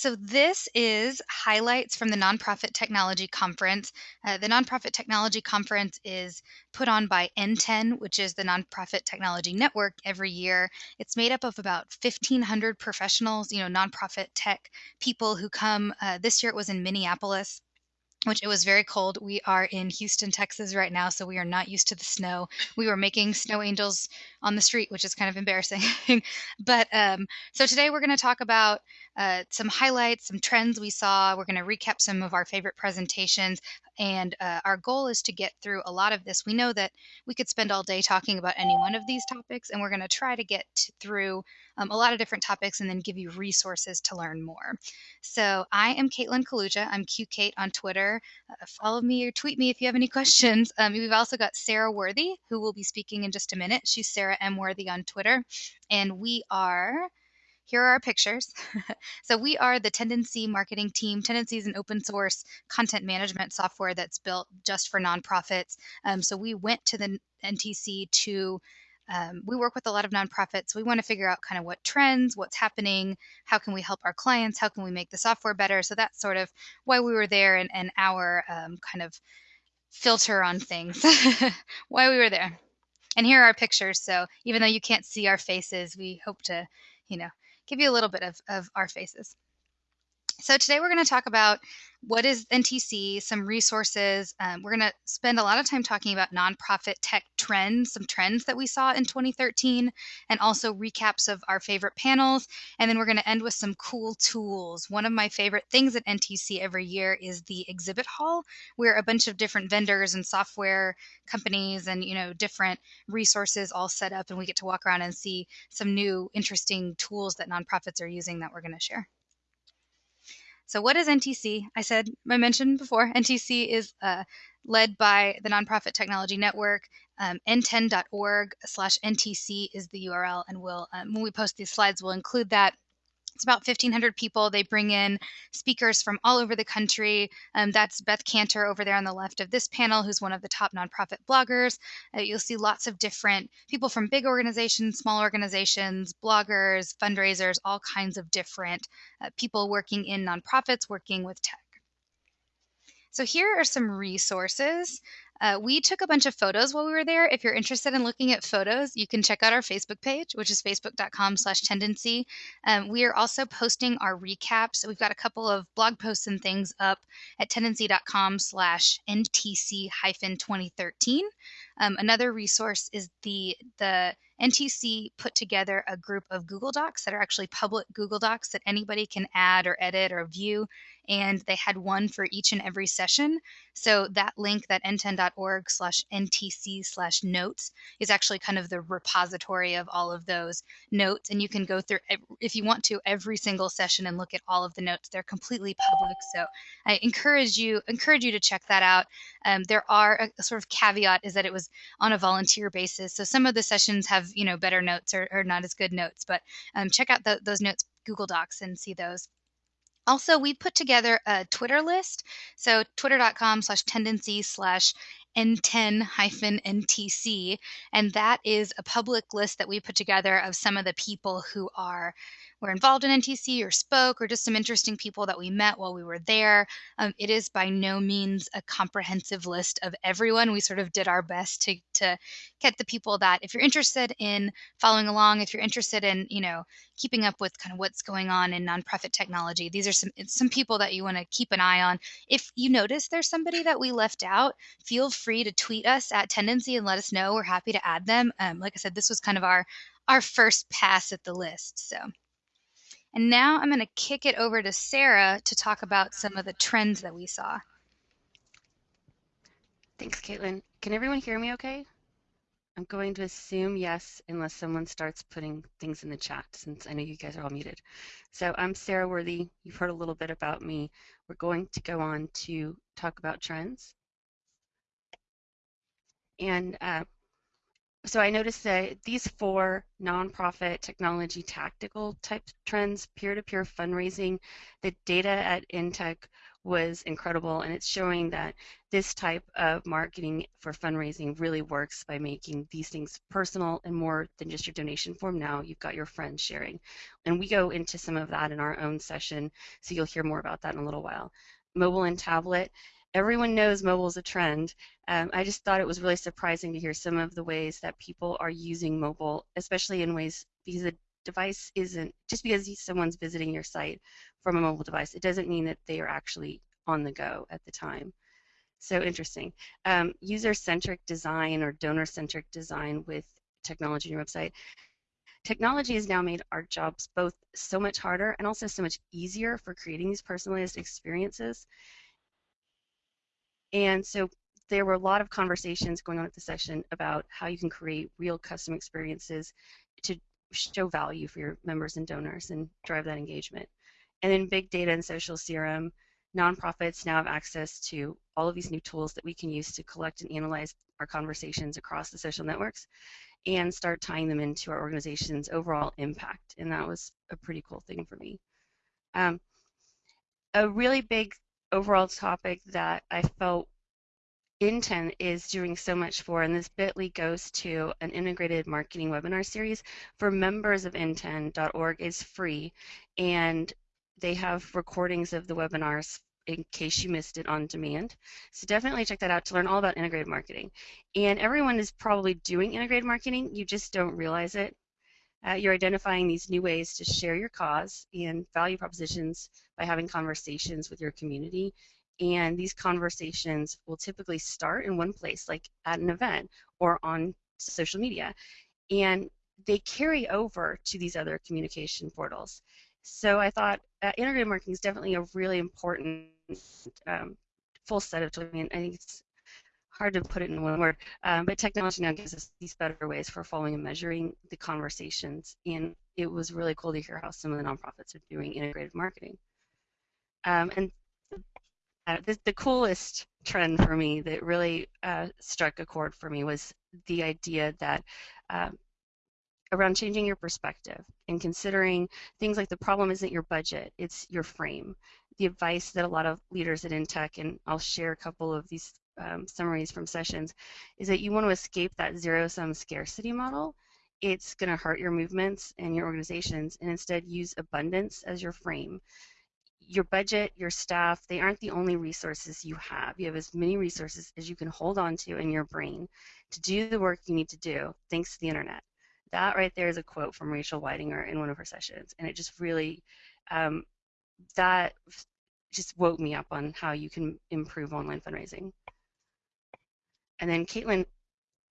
So, this is highlights from the Nonprofit Technology Conference. Uh, the Nonprofit Technology Conference is put on by NTEN, which is the Nonprofit Technology Network, every year. It's made up of about 1,500 professionals, you know, nonprofit tech people who come. Uh, this year it was in Minneapolis which it was very cold. We are in Houston, Texas right now, so we are not used to the snow. We were making snow angels on the street, which is kind of embarrassing. but um, so today we're going to talk about uh, some highlights, some trends we saw. We're going to recap some of our favorite presentations. And uh, our goal is to get through a lot of this. We know that we could spend all day talking about any one of these topics, and we're going to try to get through um, a lot of different topics and then give you resources to learn more. So I am Caitlin Kaluja. I'm QKate on Twitter. Uh, follow me or tweet me if you have any questions. Um, we've also got Sarah Worthy, who will be speaking in just a minute. She's Sarah M. Worthy on Twitter. And we are here are our pictures. so we are the Tendenci marketing team. Tendenci is an open source content management software that's built just for nonprofits. Um, so we went to the NTC to um, we work with a lot of nonprofits. We want to figure out kind of what trends, what's happening, how can we help our clients, how can we make the software better. So that's sort of why we were there and, and our um, kind of filter on things, why we were there. And here are our pictures. So even though you can't see our faces, we hope to, you know, give you a little bit of, of our faces. So today we're going to talk about what is NTC, some resources. Um, we're going to spend a lot of time talking about nonprofit tech trends, some trends that we saw in 2013, and also recaps of our favorite panels. And then we're going to end with some cool tools. One of my favorite things at NTC every year is the exhibit hall, where a bunch of different vendors and software companies and you know different resources all set up, and we get to walk around and see some new interesting tools that nonprofits are using that we're going to share. So, what is NTC? I said, I mentioned before, NTC is uh, led by the Nonprofit Technology Network. Um, nten.org slash NTC is the URL, and we'll, um, when we post these slides, we'll include that it's about 1,500 people. They bring in speakers from all over the country. Um, that's Beth Kanter over there on the left of this panel, who's one of the top nonprofit bloggers. Uh, you'll see lots of different people from big organizations, small organizations, bloggers, fundraisers, all kinds of different uh, people working in nonprofits, working with tech. So here are some resources. Uh, we took a bunch of photos while we were there. If you're interested in looking at photos, you can check out our Facebook page, which is facebook.com slash tendenci. Um, we are also posting our recaps. We've got a couple of blog posts and things up at tendenci.com slash NTC hyphen 2013. Um, another resource is the the NTC put together a group of Google Docs that are actually public Google Docs that anybody can add or edit or view. And they had one for each and every session. So that link, that nten.org slash NTC slash notes, is actually kind of the repository of all of those notes. And you can go through, if you want to, every single session and look at all of the notes. They're completely public. So I encourage you, encourage you to check that out. Um, there are a, a sort of caveat is that it was on a volunteer basis. So some of the sessions have you know better notes or, or not as good notes, but um, check out the, those notes Google Docs and see those. Also, we put together a Twitter list. So twitter.com slash tendenci slash NTEN hyphen NTC. And that is a public list that we put together of some of the people who are were involved in NTC or spoke or just some interesting people that we met while we were there. Um, it is by no means a comprehensive list of everyone. We sort of did our best to, to get the people that if you're interested in following along, if you're interested in, you know, keeping up with kind of what's going on in nonprofit technology, these are some some people that you want to keep an eye on. If you notice there's somebody that we left out, feel free to tweet us at Tendenci and let us know. We're happy to add them. Um, like I said, this was kind of our our first pass at the list. So. And now I'm going to kick it over to Sarah to talk about some of the trends that we saw. Thanks, Caitlin. Can everyone hear me okay? I'm going to assume yes, unless someone starts putting things in the chat, since I know you guys are all muted. So I'm Sarah Worthy. You've heard a little bit about me. We're going to go on to talk about trends. And uh, so I noticed that these four nonprofit technology tactical type trends, peer-to-peer fundraising, the data at Intech was incredible. And it's showing that this type of marketing for fundraising really works by making these things personal and more than just your donation form. Now you've got your friends sharing. And we go into some of that in our own session, so you'll hear more about that in a little while. Mobile and tablet. Everyone knows mobile is a trend. Um, I just thought it was really surprising to hear some of the ways that people are using mobile, especially in ways because the device isn't just because someone's visiting your site from a mobile device, it doesn't mean that they are actually on the go at the time. So interesting. Um, user-centric design or donor-centric design with technology in your website. Technology has now made our jobs both so much harder and also so much easier for creating these personalized experiences. And so there were a lot of conversations going on at the session about how you can create real custom experiences to show value for your members and donors and drive that engagement. And then big data and social CRM, nonprofits now have access to all of these new tools that we can use to collect and analyze our conversations across the social networks and start tying them into our organization's overall impact. And that was a pretty cool thing for me. Um, a really big overall topic that I felt NTEN is doing so much for, and this bit.ly goes to an integrated marketing webinar series for members of NTEN.org is free, and they have recordings of the webinars in case you missed it on demand. So definitely check that out to learn all about integrated marketing. And everyone is probably doing integrated marketing, you just don't realize it. Uh, you're identifying these new ways to share your cause and value propositions by having conversations with your community and these conversations will typically start in one place, like at an event or on social media. And they carry over to these other communication portals. So I thought uh, integrated marketing is definitely a really important um, full set of tools. I mean, I think it's hard to put it in one word, um, but technology now gives us these better ways for following and measuring the conversations. And it was really cool to hear how some of the nonprofits are doing integrated marketing. Um, and uh, the, the, coolest trend for me that really uh, struck a chord for me was the idea that uh, around changing your perspective and considering things like the problem isn't your budget, it's your frame. The advice that a lot of leaders at InTech, and I'll share a couple of these um, summaries from sessions, is that you want to escape that zero-sum scarcity model. It's going to hurt your movements and your organizations, and instead use abundance as your frame your budget, your staff, they aren't the only resources you have. You have as many resources as you can hold on to in your brain to do the work you need to do thanks to the internet. That right there is a quote from Rachel Weidinger in one of her sessions, and it just really, um, that just woke me up on how you can improve online fundraising. And then Caitlin,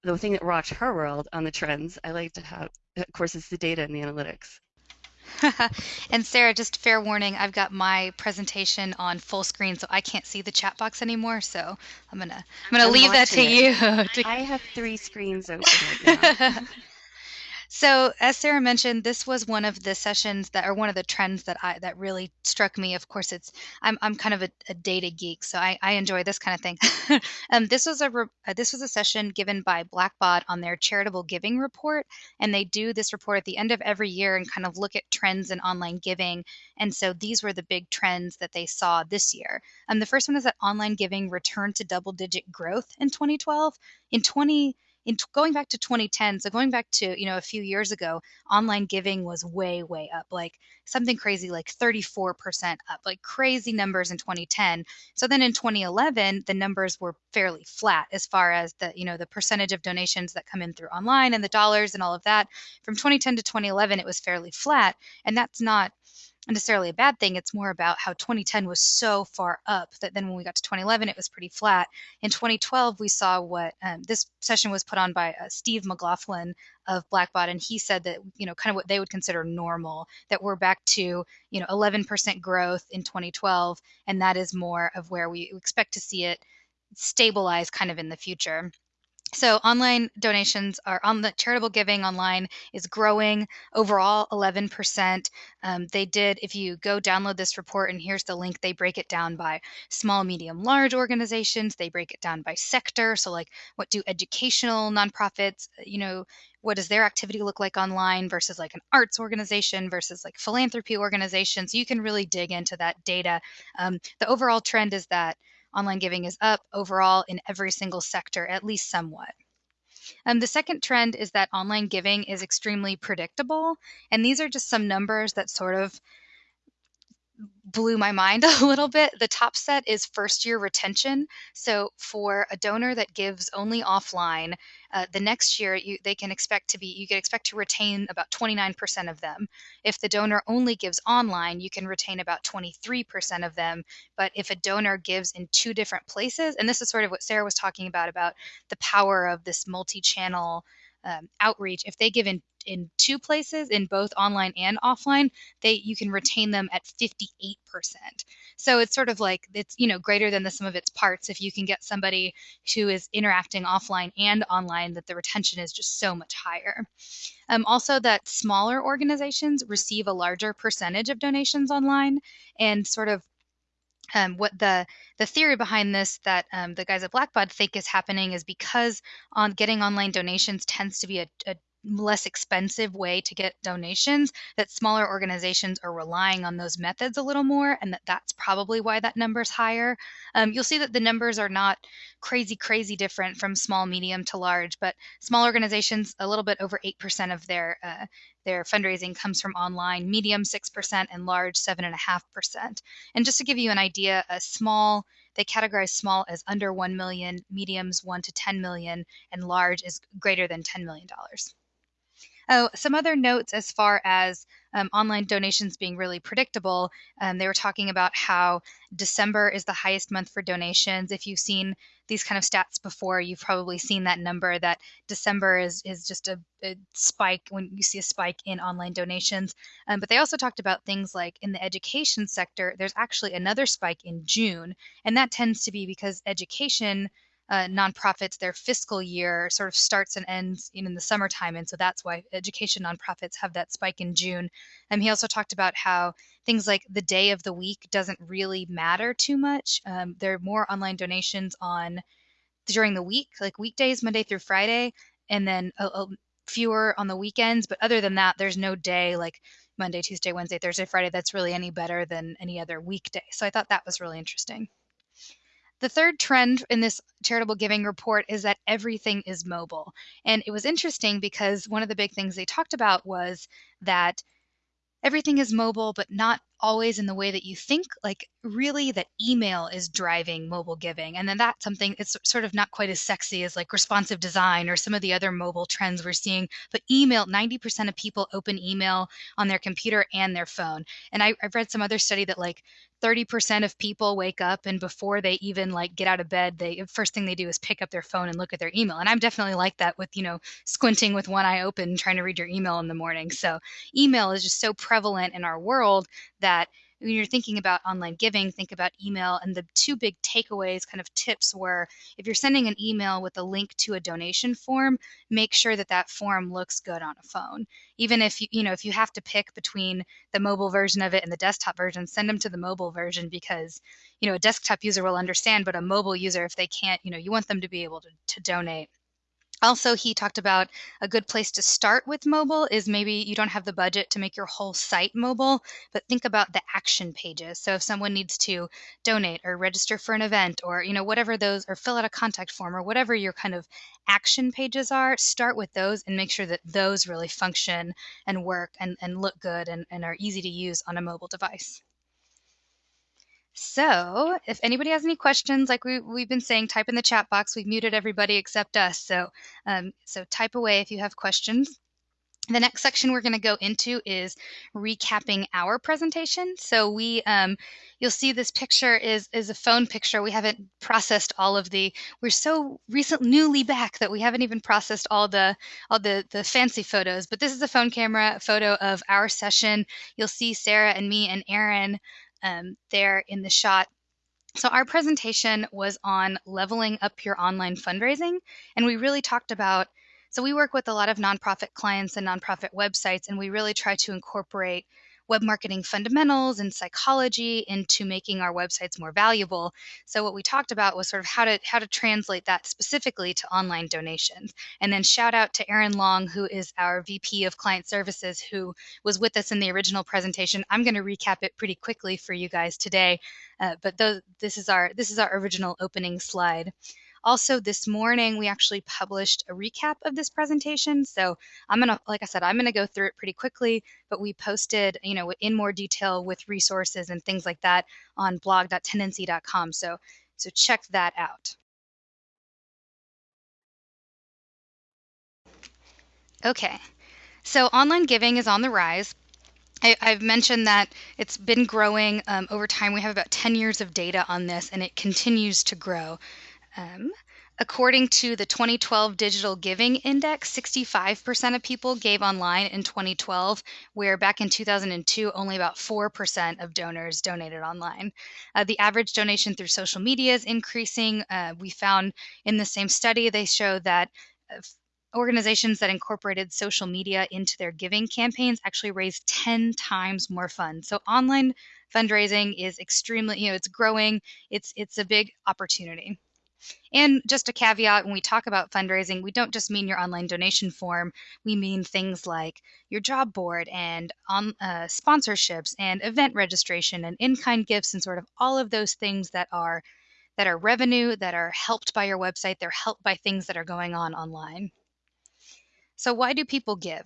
the thing that rocked her world on the trends, I like to have, of course, is the data and the analytics. and Sarah, just fair warning, I've got my presentation on full screen, so I can't see the chat box anymore. So I'm gonna I'm gonna I'm leave that to it. you. to... I have three screens open right now. So, as Sarah mentioned, this was one of the sessions that, or one of the trends that I that really struck me. Of course, it's I'm I'm kind of a, a data geek, so I, I enjoy this kind of thing. um, this was a re, uh, this was a session given by Blackbaud on their charitable giving report, and they do this report at the end of every year and kind of look at trends in online giving. And so these were the big trends that they saw this year. Um, the first one is that online giving returned to double digit growth in 2012. In 20 in t- going back to 2010 so going back to you know a few years ago online giving was way way up like something crazy like 34% up like crazy numbers in 2010 so then in 2011 the numbers were fairly flat as far as the you know the percentage of donations that come in through online and the dollars and all of that. From 2010 to 2011 it was fairly flat and that's not necessarily a bad thing. It's more about how 2010 was so far up that then when we got to 2011, it was pretty flat. In 2012, we saw what um, this session was put on by uh, Steve MacLaughlin of Blackbaud, and he said that you know kind of what they would consider normal, that we're back to you know 11% growth in 2012, and that is more of where we expect to see it stabilize kind of in the future. So online donations are on the charitable giving online is growing overall 11%. Um, they did, if you go download this report, and here's the link, they break it down by small, medium, large organizations. They break it down by sector. So like what do educational nonprofits, you know, what does their activity look like online versus like an arts organization versus like philanthropy organizations. You can really dig into that data. Um, the overall trend is that online giving is up overall in every single sector, at least somewhat. Um, the second trend is that online giving is extremely predictable. And these are just some numbers that sort of blew my mind a little bit. The top set is first year retention. So for a donor that gives only offline, uh, the next year you, they can expect to be you can expect to retain about 29% of them. If the donor only gives online, you can retain about 23% of them. But if a donor gives in two different places, and this is sort of what Sarah was talking about about the power of this multi-channel um, outreach, if they give in in two places, in both online and offline, they you can retain them at 58%. So it's sort of like it's you know greater than the sum of its parts if you can get somebody who is interacting offline and online that the retention is just so much higher. Um, also, that smaller organizations receive a larger percentage of donations online, and sort of um, what the the theory behind this that um, the guys at Blackbaud think is happening is because on getting online donations tends to be a, a less expensive way to get donations that smaller organizations are relying on those methods a little more and that that's probably why that number is higher. Um, you'll see that the numbers are not crazy crazy different from small medium to large but small organizations a little bit over 8% of their uh, their fundraising comes from online medium 6% and large 7.5% and just to give you an idea a small they categorize small as under 1 million mediums 1 to 10 million and large is greater than 10 million dollars Oh, some other notes as far as um, online donations being really predictable. Um, they were talking about how December is the highest month for donations. If you've seen these kind of stats before, you've probably seen that number that December is is just a, a spike when you see a spike in online donations. Um, but they also talked about things like in the education sector, there's actually another spike in June, and that tends to be because education uh, nonprofits, their fiscal year sort of starts and ends in the summertime. And so that's why education nonprofits have that spike in June. And he also talked about how things like the day of the week doesn't really matter too much. Um, there are more online donations on during the week, like weekdays, Monday through Friday, and then a, a fewer on the weekends. But other than that, there's no day like Monday, Tuesday, Wednesday, Thursday, Friday that's really any better than any other weekday. So I thought that was really interesting. The third trend in this charitable giving report is that everything is mobile. And it was interesting because one of the big things they talked about was that everything is mobile, but not always in the way that you think. Like, really, that email is driving mobile giving. And then that's something, it's sort of not quite as sexy as like responsive design or some of the other mobile trends we're seeing. But email, 90% of people open email on their computer and their phone. And I, I've read some other study that like 30% of people wake up and before they even like get out of bed they first thing they do is pick up their phone and look at their email and i'm definitely like that with you know squinting with one eye open trying to read your email in the morning so email is just so prevalent in our world that when you're thinking about online giving, think about email. And the two big takeaways, kind of tips, were if you're sending an email with a link to a donation form, make sure that that form looks good on a phone. Even if you, you know, if you have to pick between the mobile version of it and the desktop version, send them to the mobile version because, you know, a desktop user will understand, but a mobile user, if they can't, you know, you want them to be able to, to donate also, he talked about a good place to start with mobile is maybe you don't have the budget to make your whole site mobile, but think about the action pages. So if someone needs to donate or register for an event or you know whatever those or fill out a contact form or whatever your kind of action pages are, start with those and make sure that those really function and work and, and look good and, and are easy to use on a mobile device. So, if anybody has any questions, like we, we've been saying, type in the chat box. We've muted everybody except us. So, um, so type away if you have questions. The next section we're going to go into is recapping our presentation. So we, um, you'll see this picture is is a phone picture. We haven't processed all of the. We're so recent, newly back that we haven't even processed all the all the the fancy photos. But this is a phone camera photo of our session. You'll see Sarah and me and Erin um, there in the shot. So, our presentation was on leveling up your online fundraising, and we really talked about. So, we work with a lot of nonprofit clients and nonprofit websites, and we really try to incorporate web marketing fundamentals and psychology into making our websites more valuable. So what we talked about was sort of how to how to translate that specifically to online donations. And then shout out to Erin Long, who is our VP of Client Services, who was with us in the original presentation. I'm going to recap it pretty quickly for you guys today, uh, but th- this is our this is our original opening slide. Also, this morning we actually published a recap of this presentation. So I'm gonna, like I said, I'm gonna go through it pretty quickly, but we posted, you know, in more detail with resources and things like that on blog.tendenci.com. So, so check that out. Okay, so online giving is on the rise. I, have mentioned that it's been growing um, over time. We have about 10 years of data on this, and it continues to grow. Um, according to the 2012 Digital Giving Index, 65% of people gave online in 2012, where back in 2002, only about 4% of donors donated online. Uh, the average donation through social media is increasing. Uh, we found in the same study, they show that uh, organizations that incorporated social media into their giving campaigns actually raised 10 times more funds. So online fundraising is extremely, you know, it's growing. It's it's a big opportunity. And just a caveat when we talk about fundraising, we don't just mean your online donation form. We mean things like your job board and on, uh, sponsorships and event registration and in kind gifts and sort of all of those things that are that are revenue that are helped by your website. They're helped by things that are going on online. So, why do people give?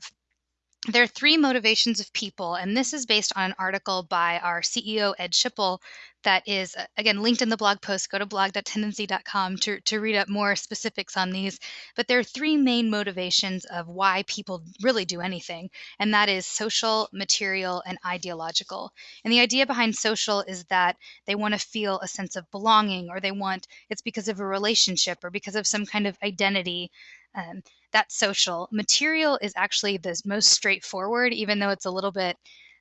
There are three motivations of people, and this is based on an article by our CEO, Ed Schipul, that is, uh, again, linked in the blog post. Go to blog.tendenci.com to, to read up more specifics on these. But there are three main motivations of why people really do anything, and that is social, material, and ideological. And the idea behind social is that they want to feel a sense of belonging, or they want it's because of a relationship or because of some kind of identity. Um, that's social. Material is actually the most straightforward, even though it's a little bit,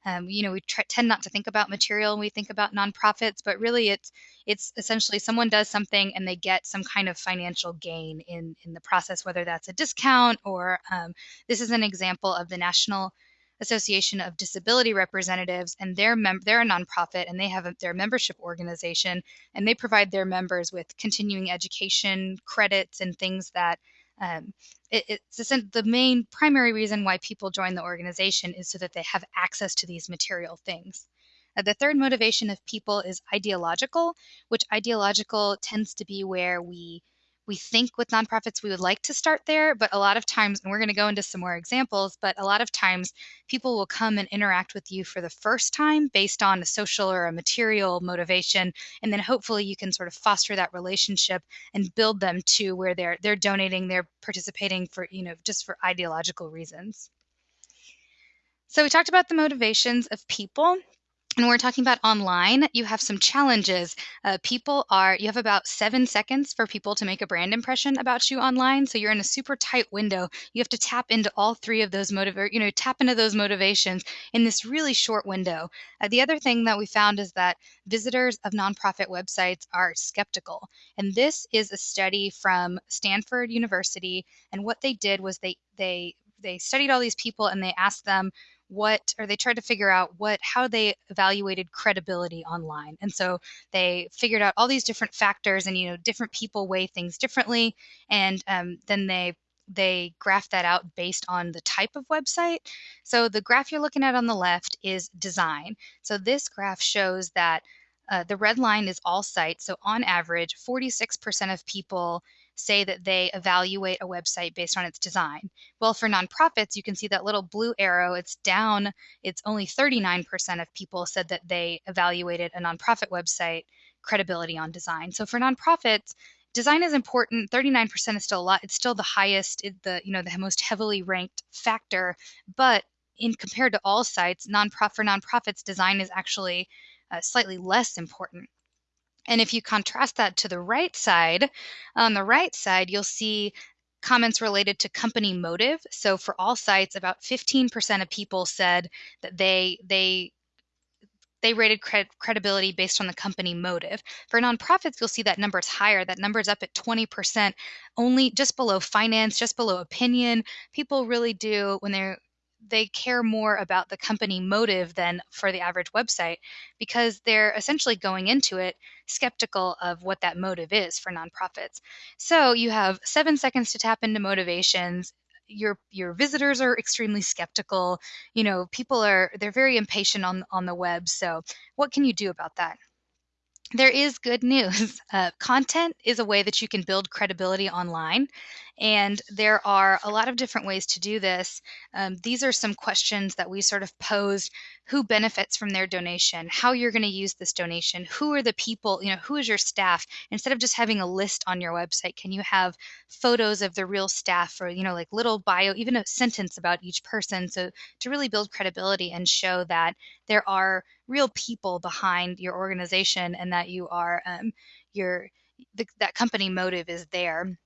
um, you know, we tend not to think about material when we think about nonprofits, but really it's it's essentially someone does something and they get some kind of financial gain in in the process, whether that's a discount or um, this is an example of the National Association of Disability Representatives, and they're mem- they're a nonprofit and they have a, their membership organization, and they provide their members with continuing education credits and things that um, it, it's the main primary reason why people join the organization is so that they have access to these material things. Uh, the third motivation of people is ideological, which ideological tends to be where we we think with nonprofits we would like to start there, but a lot of times, and we're going to go into some more examples, but a lot of times people will come and interact with you for the first time based on a social or a material motivation, and then hopefully you can sort of foster that relationship and build them to where they're they're donating, they're participating for you know just for ideological reasons. So we talked about the motivations of people and we're talking about online, you have some challenges. Uh, people are, you have about seven seconds for people to make a brand impression about you online. So you're in a super tight window. You have to tap into all three of those motiv, you know, tap into those motivations in this really short window. Uh, the other thing that we found is that visitors of nonprofit websites are skeptical. And this is a study from Stanford University. And what they did was they, they, they studied all these people and they asked them what or they tried to figure out what how they evaluated credibility online and so they figured out all these different factors and you know different people weigh things differently and um, then they they graph that out based on the type of website. So the graph you're looking at on the left is design. So this graph shows that uh, the red line is all sites. So on average, 46% of people say that they evaluate a website based on its design. Well, for nonprofits, you can see that little blue arrow, it's down. It's only 39% of people said that they evaluated a nonprofit website credibility on design. So for nonprofits, design is important 39% is still a lot it's still the highest the you know the most heavily ranked factor but in compared to all sites nonprofit for nonprofits design is actually uh, slightly less important and if you contrast that to the right side, on the right side, you'll see comments related to company motive. So for all sites, about 15% of people said that they they they rated cred- credibility based on the company motive. For nonprofits, you'll see that number is higher. That number is up at 20%, only just below finance, just below opinion. People really do when they're they care more about the company motive than for the average website because they're essentially going into it skeptical of what that motive is for nonprofits. So you have seven seconds to tap into motivations. Your your visitors are extremely skeptical. You know people are they're very impatient on on the web. So what can you do about that there is good news. Uh, content is a way that you can build credibility online, and there are a lot of different ways to do this. Um, these are some questions that we sort of posed who benefits from their donation, how you're going to use this donation, who are the people, you know, who is your staff? Instead of just having a list on your website, can you have photos of the real staff or, you know, like little bio, even a sentence about each person? So to really build credibility and show that there are real people behind your organization and that you are um, your the, that company motive is there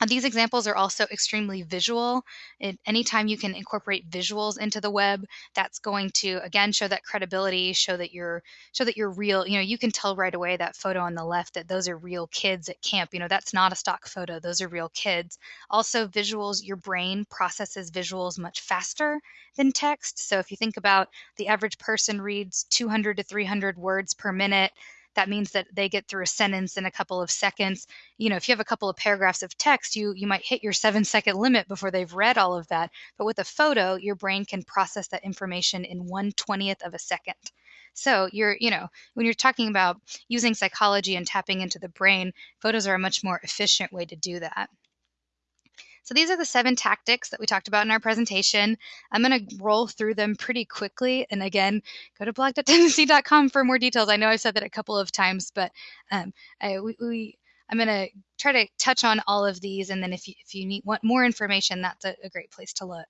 Uh, these examples are also extremely visual. It, anytime you can incorporate visuals into the web, that's going to again show that credibility, show that you're show that you're real. You know, you can tell right away that photo on the left that those are real kids at camp. You know, that's not a stock photo; those are real kids. Also, visuals. Your brain processes visuals much faster than text. So if you think about the average person reads 200 to 300 words per minute that means that they get through a sentence in a couple of seconds. You know if you have a couple of paragraphs of text you you might hit your seven second limit before they've read all of that. But with a photo your brain can process that information in one twentieth of a second. So you're you know when you're talking about using psychology and tapping into the brain photos are a much more efficient way to do that so these are the seven tactics that we talked about in our presentation. I'm going to roll through them pretty quickly. And again, go to blog.tendenci.com for more details. I know I've said that a couple of times, but um, I, we, we I'm going to try to touch on all of these. And then if you, if you need want more information, that's a, a great place to look.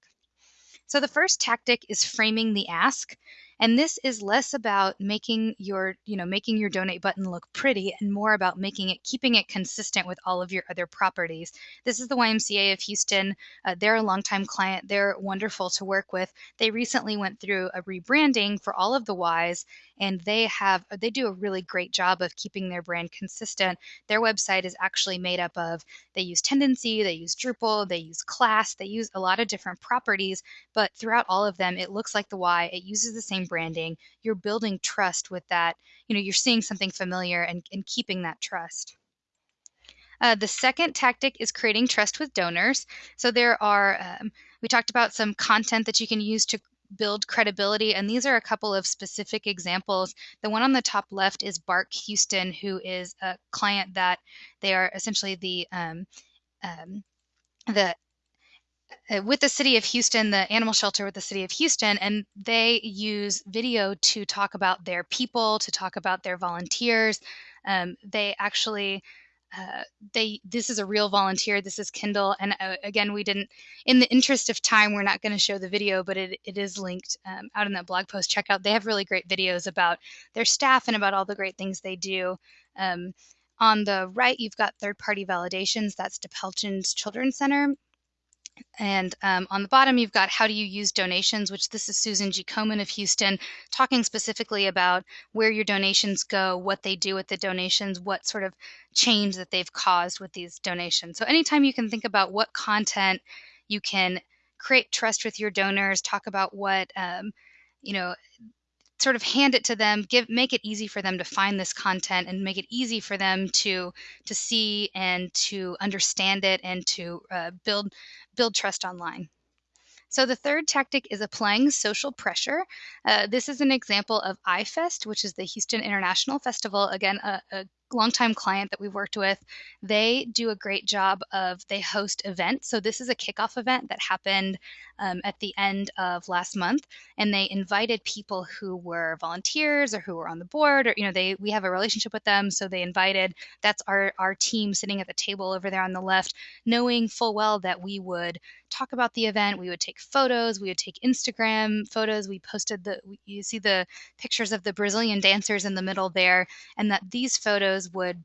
So the first tactic is framing the ask. And this is less about making your, you know, making your donate button look pretty and more about making it, keeping it consistent with all of your other properties. This is the YMCA of Houston. Uh, they're a longtime client. They're wonderful to work with. They recently went through a rebranding for all of the Ys and they have they do a really great job of keeping their brand consistent. Their website is actually made up of they use Tendenci, they use Drupal, they use Class, they use a lot of different properties, but throughout all of them, it looks like the Y. It uses the same branding. You're building trust with that. You know, you're seeing something familiar and, and keeping that trust. Uh, the second tactic is creating trust with donors. So there are, um, we talked about some content that you can use to build credibility. And these are a couple of specific examples. The one on the top left is BARC Houston, who is a client that they are essentially the um, um, the with the city of Houston, the animal shelter with the city of Houston, and they use video to talk about their people, to talk about their volunteers. Um, they actually uh, they this is a real volunteer. This is kindle. And uh, again we didn't in the interest of time we're not going to show the video but it, it is linked um, out in that blog post. Check out they have really great videos about their staff and about all the great things they do. Um, on the right you've got third party validations. That's DePelchin's children's center and um, on the bottom, you've got how do you use donations, which this is Susan G. Komen of Houston talking specifically about where your donations go, what they do with the donations, what sort of change that they've caused with these donations. So anytime you can think about what content you can create trust with your donors, talk about what, um, you know, sort of hand it to them give make it easy for them to find this content and make it easy for them to to see and to understand it and to uh, build build trust online so the third tactic is applying social pressure. Uh, this is an example of iFest, which is the Houston International Festival. Again, a, a longtime client that we've worked with, they do a great job of they host events. So this is a kickoff event that happened um, at the end of last month, and they invited people who were volunteers or who were on the board, or you know, they we have a relationship with them, so they invited. That's our our team sitting at the table over there on the left, knowing full well that we would talk about the event. We would take photos. We would take Instagram photos. We posted the you see the pictures of the Brazilian dancers in the middle there, and that these photos would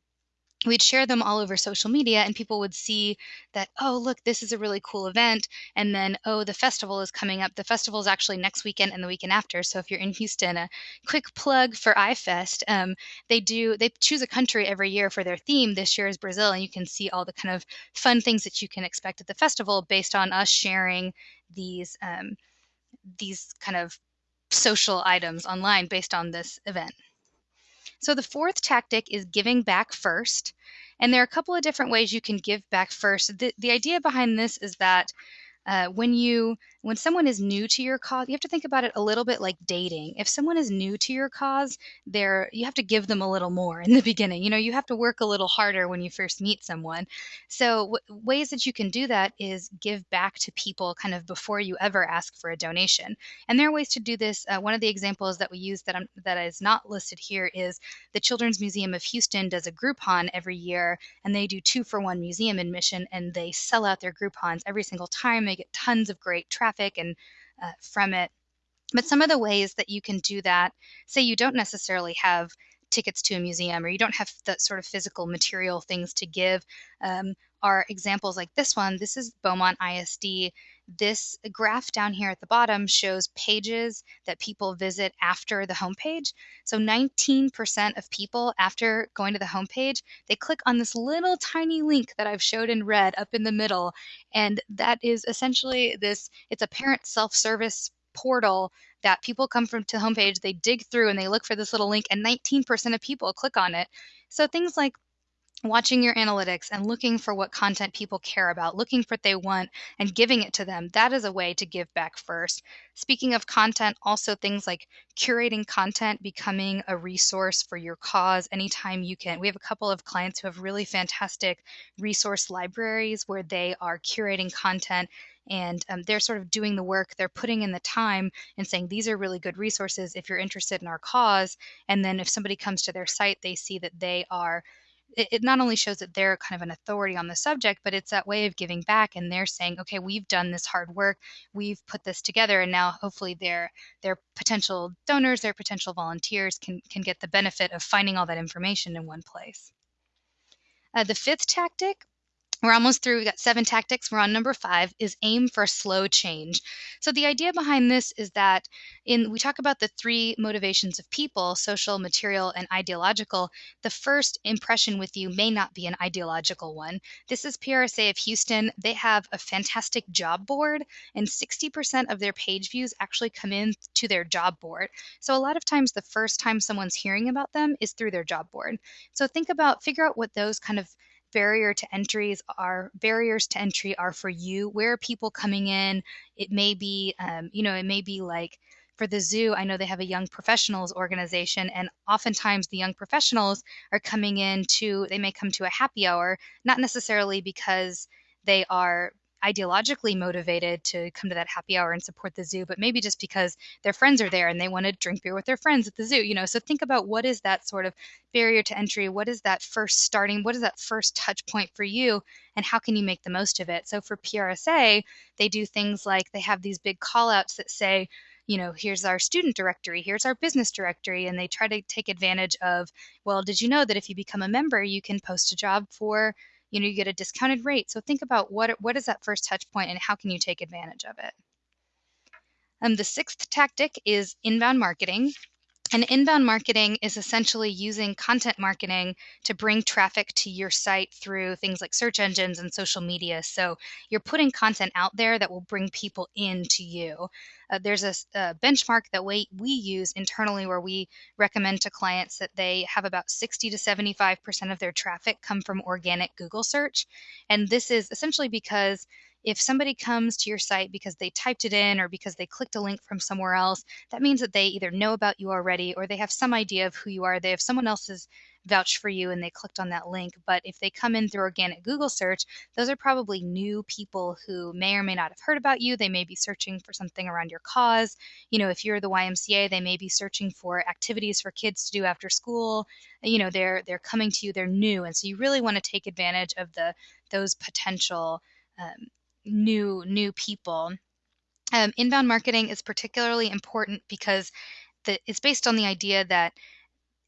we'd share them all over social media and people would see that oh look this is a really cool event and then oh the festival is coming up. The festival is actually next weekend and the weekend after. So if you're in houston a quick plug for ifest um, they do they choose a country every year for their theme. This year is brazil and you can see all the kind of fun things that you can expect at the festival based on us sharing these um, these kind of social items online based on this event. So the fourth tactic is giving back first. And there are a couple of different ways you can give back first. The, the idea behind this is that uh, when you when someone is new to your cause you have to think about it a little bit like dating. If someone is new to your cause they're you have to give them a little more in the beginning. You know you have to work a little harder when you first meet someone. So w- ways that you can do that is give back to people kind of before you ever ask for a donation. And there are ways to do this. Uh, one of the examples that we use that I'm, that is not listed here is the children's museum of houston does a groupon every year and they do two for one museum admission and they sell out their groupons every single time. They get tons of great traffic and uh, from it. But some of the ways that you can do that, say you don't necessarily have tickets to a museum or you don't have the sort of physical material things to give, um, are examples like this one. This is Beaumont ISD. This graph down here at the bottom shows pages that people visit after the homepage. So 19% of people, after going to the homepage, they click on this little tiny link that I've showed in red up in the middle. And that is essentially this it's a parent self service portal that people come from to homepage, they dig through and they look for this little link, and 19% of people click on it. So things like watching your analytics and looking for what content people care about, looking for what they want and giving it to them, that is a way to give back first. Speaking of content, also things like curating content, becoming a resource for your cause anytime you can. We have a couple of clients who have really fantastic resource libraries where they are curating content and um, they're sort of doing the work they're putting in the time and saying these are really good resources if you're interested in our cause and then if somebody comes to their site they see that they are it, it not only shows that they're kind of an authority on the subject, but it's that way of giving back. And they're saying, okay, we've done this hard work, we've put this together, and now hopefully their their potential donors, their potential volunteers can can get the benefit of finding all that information in one place. Uh, the fifth tactic we're almost through. We've got seven tactics. We're on number five is aim for slow change. So the idea behind this is that in we talk about the three motivations of people, social, material, and ideological. The first impression with you may not be an ideological one. This is PRSA of Houston. They have a fantastic job board, and 60% of their page views actually come in to their job board. So a lot of times the first time someone's hearing about them is through their job board. So think about figure out what those kind of barrier to entries are barriers to entry are for you. Where are people coming in? It may be um, you know it may be like for the zoo i know they have a young professionals organization and oftentimes the young professionals are coming in to they may come to a happy hour not necessarily because they are ideologically motivated to come to that happy hour and support the zoo, but maybe just because their friends are there and they want to drink beer with their friends at the zoo, you know. So think about what is that sort of barrier to entry? What is that first starting? What is that first touch point for you? And how can you make the most of it? So for PRSA, they do things like they have these big call outs that say, you know, here's our student directory, here's our business directory, and they try to take advantage of, well, did you know that if you become a member, you can post a job for you know you get a discounted rate. So think about what what is that first touch point and how can you take advantage of it? Um, the sixth tactic is inbound marketing and inbound marketing is essentially using content marketing to bring traffic to your site through things like search engines and social media. So you're putting content out there that will bring people into you. Uh, there's a, a, benchmark that we, we use internally where we recommend to clients that they have about 60 to 75% of their traffic come from organic Google search. And this is essentially because if somebody comes to your site because they typed it in or because they clicked a link from somewhere else, that means that they either know about you already or they have some idea of who you are. They have someone else's vouch for you and they clicked on that link. But if they come in through organic Google search, those are probably new people who may or may not have heard about you. They may be searching for something around your cause. You know, if you're the YMCA, they may be searching for activities for kids to do after school. You know, they're they're coming to you, they're new. And so you really want to take advantage of the those potential um, new new people. Um, inbound marketing is particularly important because the, it's based on the idea that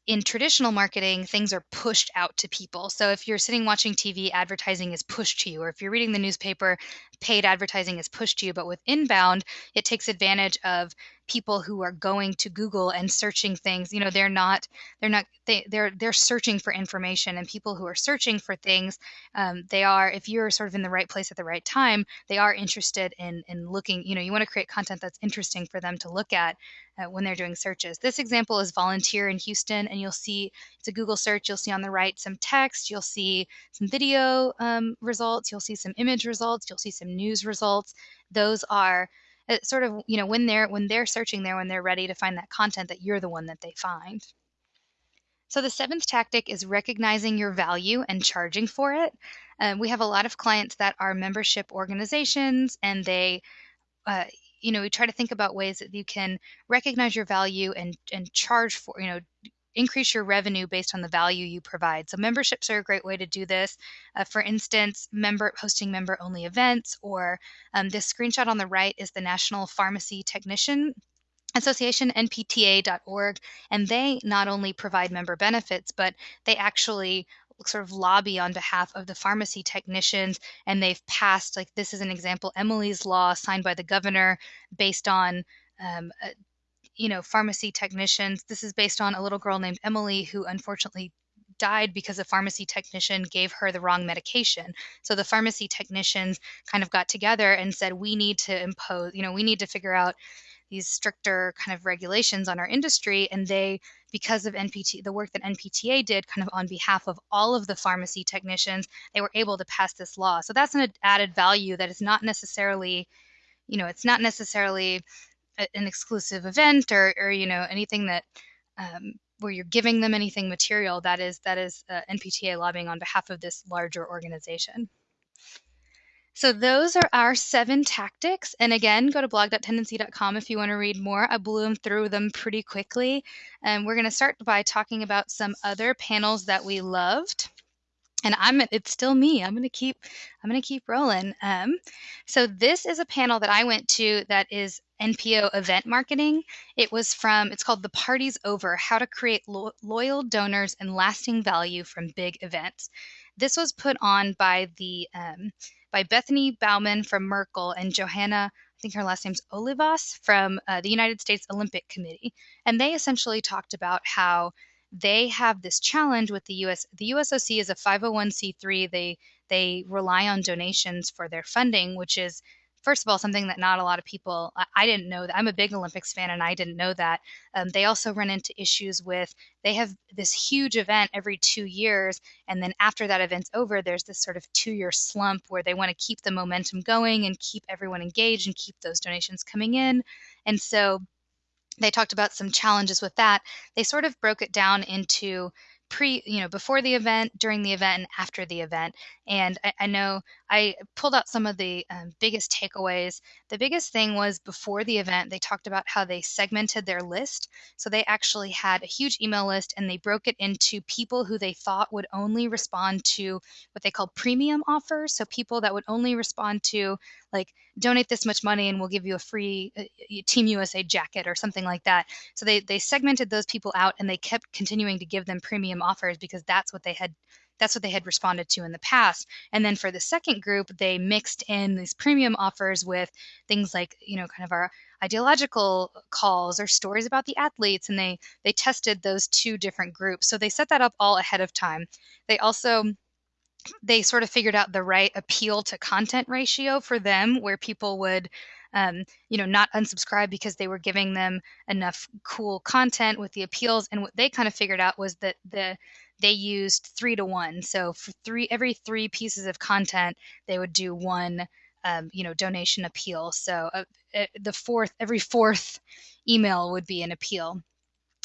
in traditional marketing, things are pushed out to people. So if you're sitting watching TV, advertising is pushed to you, or if you're reading the newspaper, paid advertising is pushed to you. But with inbound, it takes advantage of people who are going to Google and searching things. You know, they're not they're not they they're they're searching for information, and people who are searching for things, um, they are if you're sort of in the right place at the right time, they are interested in in looking. You know, you want to create content that's interesting for them to look at uh, when they're doing searches. This example is volunteer in Houston, and you'll see it's a Google search. You'll see on the right some text, you'll see some video um, results, you'll see some image results, you'll see some news results. Those are uh, sort of you know when they're when they're searching there when they're ready to find that content that you're the one that they find. So the seventh tactic is recognizing your value and charging for it. Uh, we have a lot of clients that are membership organizations, and they uh, you know, we try to think about ways that you can recognize your value and and charge for, you know, increase your revenue based on the value you provide. So memberships are a great way to do this. Uh, for instance, member hosting member only events, or um, this screenshot on the right is the National Pharmacy Technician Association, npta.org, and they not only provide member benefits, but they actually sort of lobby on behalf of the pharmacy technicians and they've passed like this is an example emily's law signed by the governor based on um, you know pharmacy technicians this is based on a little girl named emily who unfortunately died because a pharmacy technician gave her the wrong medication. So the pharmacy technicians kind of got together and said, we need to impose, you know, we need to figure out these stricter kind of regulations on our industry. And they, because of NPT, the work that NPTA did kind of on behalf of all of the pharmacy technicians, they were able to pass this law. So that's an added value that is not necessarily, you know, it's not necessarily an exclusive event or, or you know, anything that, um, where you're giving them anything material that is that is uh, NPTA lobbying on behalf of this larger organization. So those are our seven tactics. And again, go to blog.tendenci.com if you want to read more. I blew them through them pretty quickly. And we're going to start by talking about some other panels that we loved. And I'm it's still me. I'm going to keep I'm going to keep rolling. Um, so this is a panel that I went to that is NPO event marketing. It was from it's called The Party's Over: How to Create Lo- Loyal Donors and Lasting Value from Big Events. This was put on by the um, by Bethany Bauman from Merkle and Johanna, I think her last name's Olivas from uh, the United States Olympic Committee. And they essentially talked about how they have this challenge with the US. The USOC is a 501c3. They they rely on donations for their funding, which is first of all, something that not a lot of people, I, didn't know that. I'm a big Olympics fan and I didn't know that. Um, they also run into issues with, they have this huge event every two years. And then after that event's over, there's this sort of two year slump where they want to keep the momentum going and keep everyone engaged and keep those donations coming in. And so they talked about some challenges with that. They sort of broke it down into pre you know before the event during the event and after the event and i, I know i pulled out some of the um, biggest takeaways. The biggest thing was before the event they talked about how they segmented their list. So they actually had a huge email list and they broke it into people who they thought would only respond to what they call premium offers. So people that would only respond to like donate this much money and we'll give you a free uh, team usa jacket or something like that. So they they segmented those people out and they kept continuing to give them premium offers because that's what they had that's what they had responded to in the past. And then for the second group they mixed in these premium offers with things like you know kind of our ideological calls or stories about the athletes and they they tested those two different groups. So they set that up all ahead of time. They also they sort of figured out the right appeal to content ratio for them where people would um, you know not unsubscribe because they were giving them enough cool content with the appeals. And what they kind of figured out was that the they used three to one. So for three every three pieces of content they would do one um, you know donation appeal. So uh, uh the fourth every fourth email would be an appeal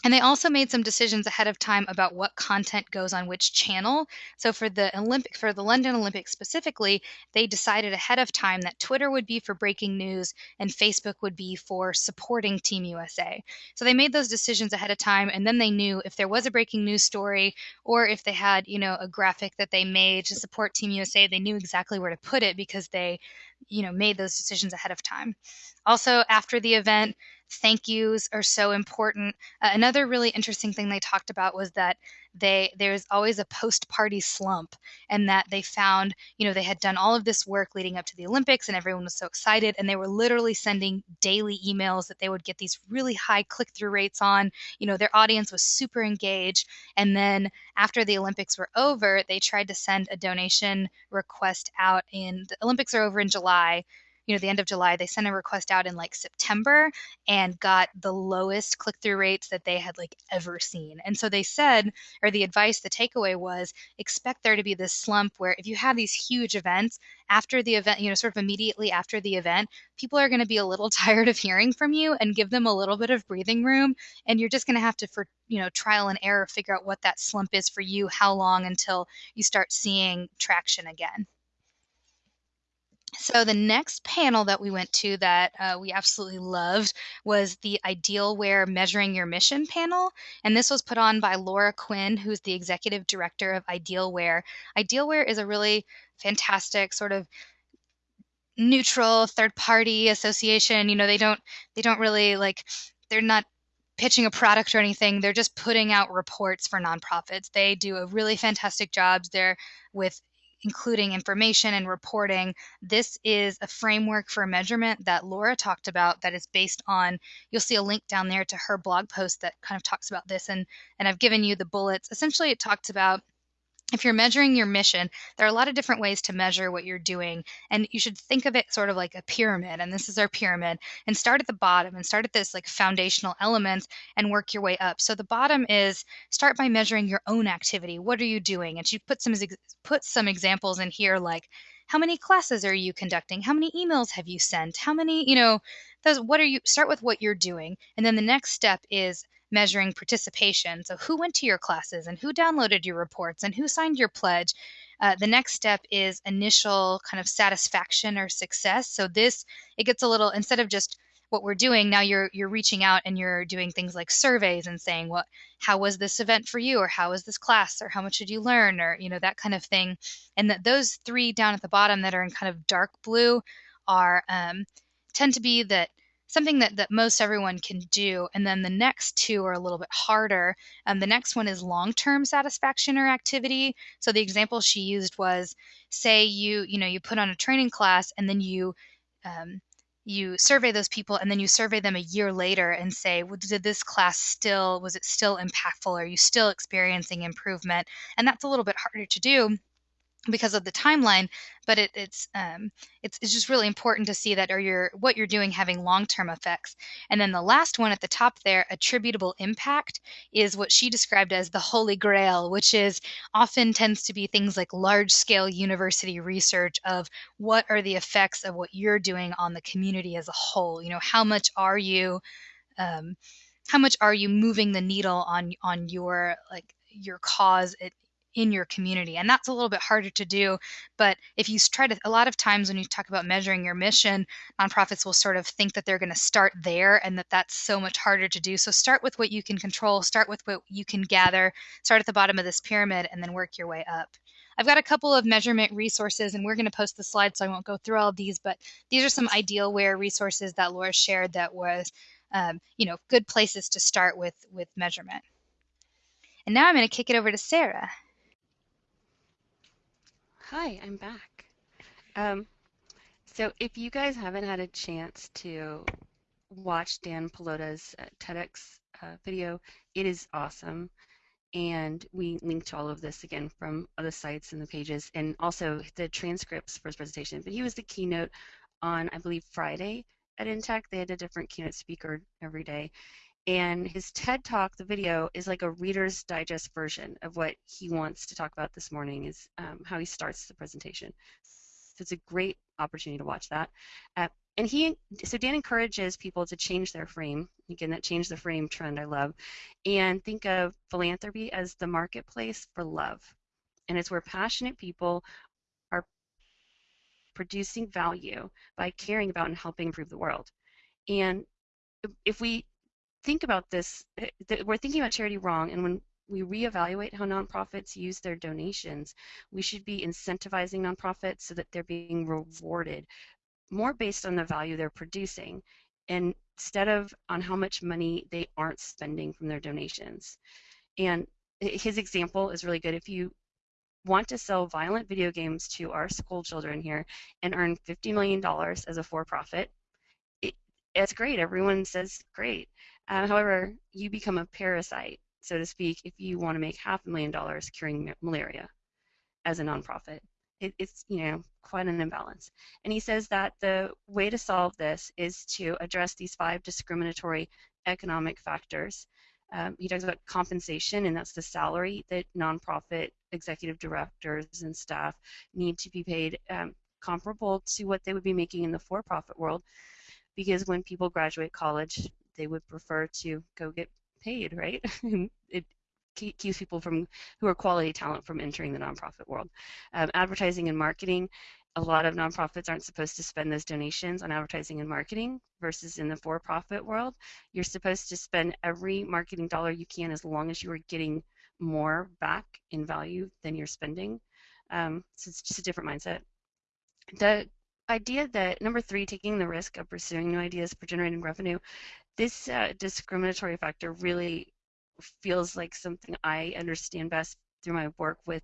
and they also made some decisions ahead of time about what content goes on which channel. So for the Olympic for the London Olympics specifically, they decided ahead of time that Twitter would be for breaking news and Facebook would be for supporting Team USA. So they made those decisions ahead of time and then they knew if there was a breaking news story or if they had, you know, a graphic that they made to support Team USA, they knew exactly where to put it because they, you know, made those decisions ahead of time. Also after the event, thank yous are so important. Uh, another really interesting thing they talked about was that they there's always a post party slump and that they found you know they had done all of this work leading up to the olympics and everyone was so excited and they were literally sending daily emails that they would get these really high click through rates on you know their audience was super engaged and then after the olympics were over they tried to send a donation request out in the olympics are over in july you know the end of July, they sent a request out in like September and got the lowest click through rates that they had like ever seen. And so they said, or the advice, the takeaway was expect there to be this slump where if you have these huge events after the event, you know, sort of immediately after the event, people are going to be a little tired of hearing from you and give them a little bit of breathing room. And you're just going to have to, for you know, trial and error, figure out what that slump is for you, how long until you start seeing traction again. So the next panel that we went to that uh, we absolutely loved was the Idealware Measuring Your Mission panel, and this was put on by Laura Quinn, who's the executive director of Idealware. Idealware is a really fantastic sort of neutral third party association. You know, they don't they don't really like they're not pitching a product or anything. They're just putting out reports for nonprofits. They do a really fantastic job there with including information and reporting. This is a framework for measurement that Laura talked about that is based on, you'll see a link down there to her blog post that kind of talks about this. And, and I've given you the bullets. Essentially, it talks about if you're measuring your mission, there are a lot of different ways to measure what you're doing. And you should think of it sort of like a pyramid. And this is our pyramid. And start at the bottom and start at this like foundational elements and work your way up. So the bottom is start by measuring your own activity. What are you doing? And she put some put some examples in here like how many classes are you conducting? How many emails have you sent? How many, you know, those what are you start with what you're doing. And then the next step is measuring participation. So, who went to your classes and who downloaded your reports and who signed your pledge? Uh, the next step is initial kind of satisfaction or success. So, this, it gets a little, instead of just what we're doing now you're you're reaching out and you're doing things like surveys and saying what how was this event for you or how was this class or how much did you learn or you know that kind of thing and that those three down at the bottom that are in kind of dark blue are um, tend to be that something that, that most everyone can do. And then the next two are a little bit harder. And the next one is long-term satisfaction or activity. So the example she used was, say you you know you put on a training class and then you um, you survey those people and then you survey them a year later and say well, did this class still was it still impactful are you still experiencing improvement and that's a little bit harder to do because of the timeline but it, it's um, it's it's just really important to see that or your what you're doing having long-term effects. And then the last one at the top there attributable impact is what she described as the holy grail which is often tends to be things like large scale university research of what are the effects of what you're doing on the community as a whole. You know how much are you um, how much are you moving the needle on on your like your cause it, in your community. And that's a little bit harder to do. But if you try to, a lot of times when you talk about measuring your mission, nonprofits will sort of think that they're going to start there and that that's so much harder to do. So start with what you can control, start with what you can gather, start at the bottom of this pyramid, and then work your way up. I've got a couple of measurement resources, and we're going to post the slides, so I won't go through all of these, but these are some Idealware resources that Laura shared that was, um, you know, good places to start with with measurement. And now I'm going to kick it over to Sarah. Hi, I'm back. Um, so if you guys haven't had a chance to watch Dan Pallotta's uh, TEDx uh, video, it is awesome. And we link to all of this again from other sites and the pages and also the transcripts for his presentation. But he was the keynote on, I believe, Friday at Intech. They had a different keynote speaker every day. And his TED Talk, the video, is like a Reader's Digest version of what he wants to talk about this morning, is um, how he starts the presentation. So it's a great opportunity to watch that. Uh, and he, so Dan encourages people to change their frame. Again, that change the frame trend I love, and think of philanthropy as the marketplace for love, and it's where passionate people are producing value by caring about and helping improve the world. And if we think about this, eh, we're thinking about charity wrong, and when we reevaluate how nonprofits use their donations, we should be incentivizing nonprofits so that they're being rewarded more based on the value they're producing and instead of on how much money they aren't spending from their donations. And his example is really good. If you want to sell violent video games to our school children here and earn $50 million as a for profit, it, it's great. Everyone says great. Uh, however, you become a parasite, so to speak, if you want to make half a million dollars curing malaria as a nonprofit. It, it's you know quite an imbalance. And he says that the way to solve this is to address these five discriminatory economic factors um, he talks about compensation, and that's the salary that nonprofit executive directors and staff need to be paid um, comparable to what they would be making in the for-profit world. Because when people graduate college, they would prefer to go get paid, right? it keeps people from who are quality talent from entering the nonprofit world. Um, advertising and marketing a lot of nonprofits aren't supposed to spend those donations on advertising and marketing versus in the for-profit world you're supposed to spend every marketing dollar you can as long as you are getting more back in value than you're spending um, so it's just a different mindset the idea that number three taking the risk of pursuing new ideas for generating revenue this uh, discriminatory factor really feels like something i understand best through my work with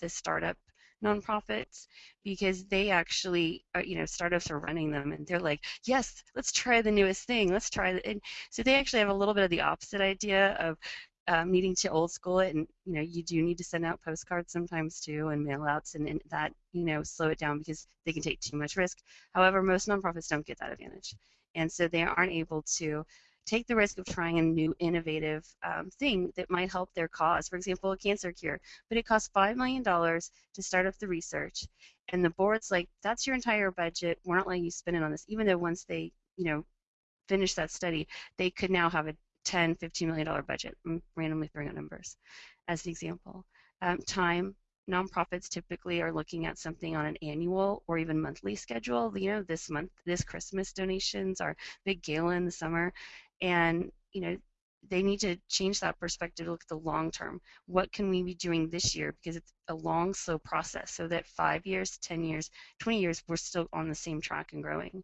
the startup nonprofits because they actually are, you know startups are running them and they're like yes let's try the newest thing let's try it and so they actually have a little bit of the opposite idea of um, needing to old school it and you know you do need to send out postcards sometimes too and mail outs and, and that you know slow it down because they can take too much risk however most nonprofits don't get that advantage and so they aren't able to take the risk of trying a new innovative um, thing that might help their cause. For example, a cancer cure. But it costs $5 million to start up the research. And the board's like, that's your entire budget. We're not letting you spend it on this. Even though once they, you know, finish that study, they could now have a 10, 15 million dollar budget. I'm randomly throwing out numbers as an example. Um, time, nonprofits typically are looking at something on an annual or even monthly schedule. You know, this month, this Christmas donations, our big gala in the summer, and you know they need to change that perspective to look at the long term. What can we be doing this year? Because it's a long, slow process, so that five years, 10 years, 20 years, we're still on the same track and growing.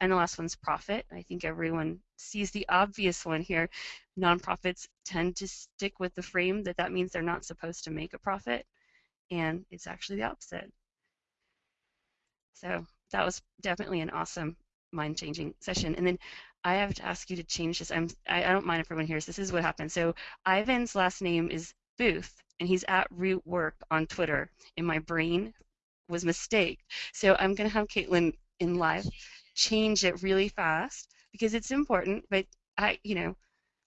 And the last one's profit. I think everyone sees the obvious one here. Nonprofits tend to stick with the frame that that means they're not supposed to make a profit, and it's actually the opposite. So that was definitely an awesome mind-changing session. And then I have to ask you to change this. I'm, I, I don't mind if everyone hears. This is what happened. So Ivan's last name is Boothe, and he's at Root Work on Twitter. And my brain was mistake. So I'm going to have Caitlin in live change it really fast because it's important. But I, you know,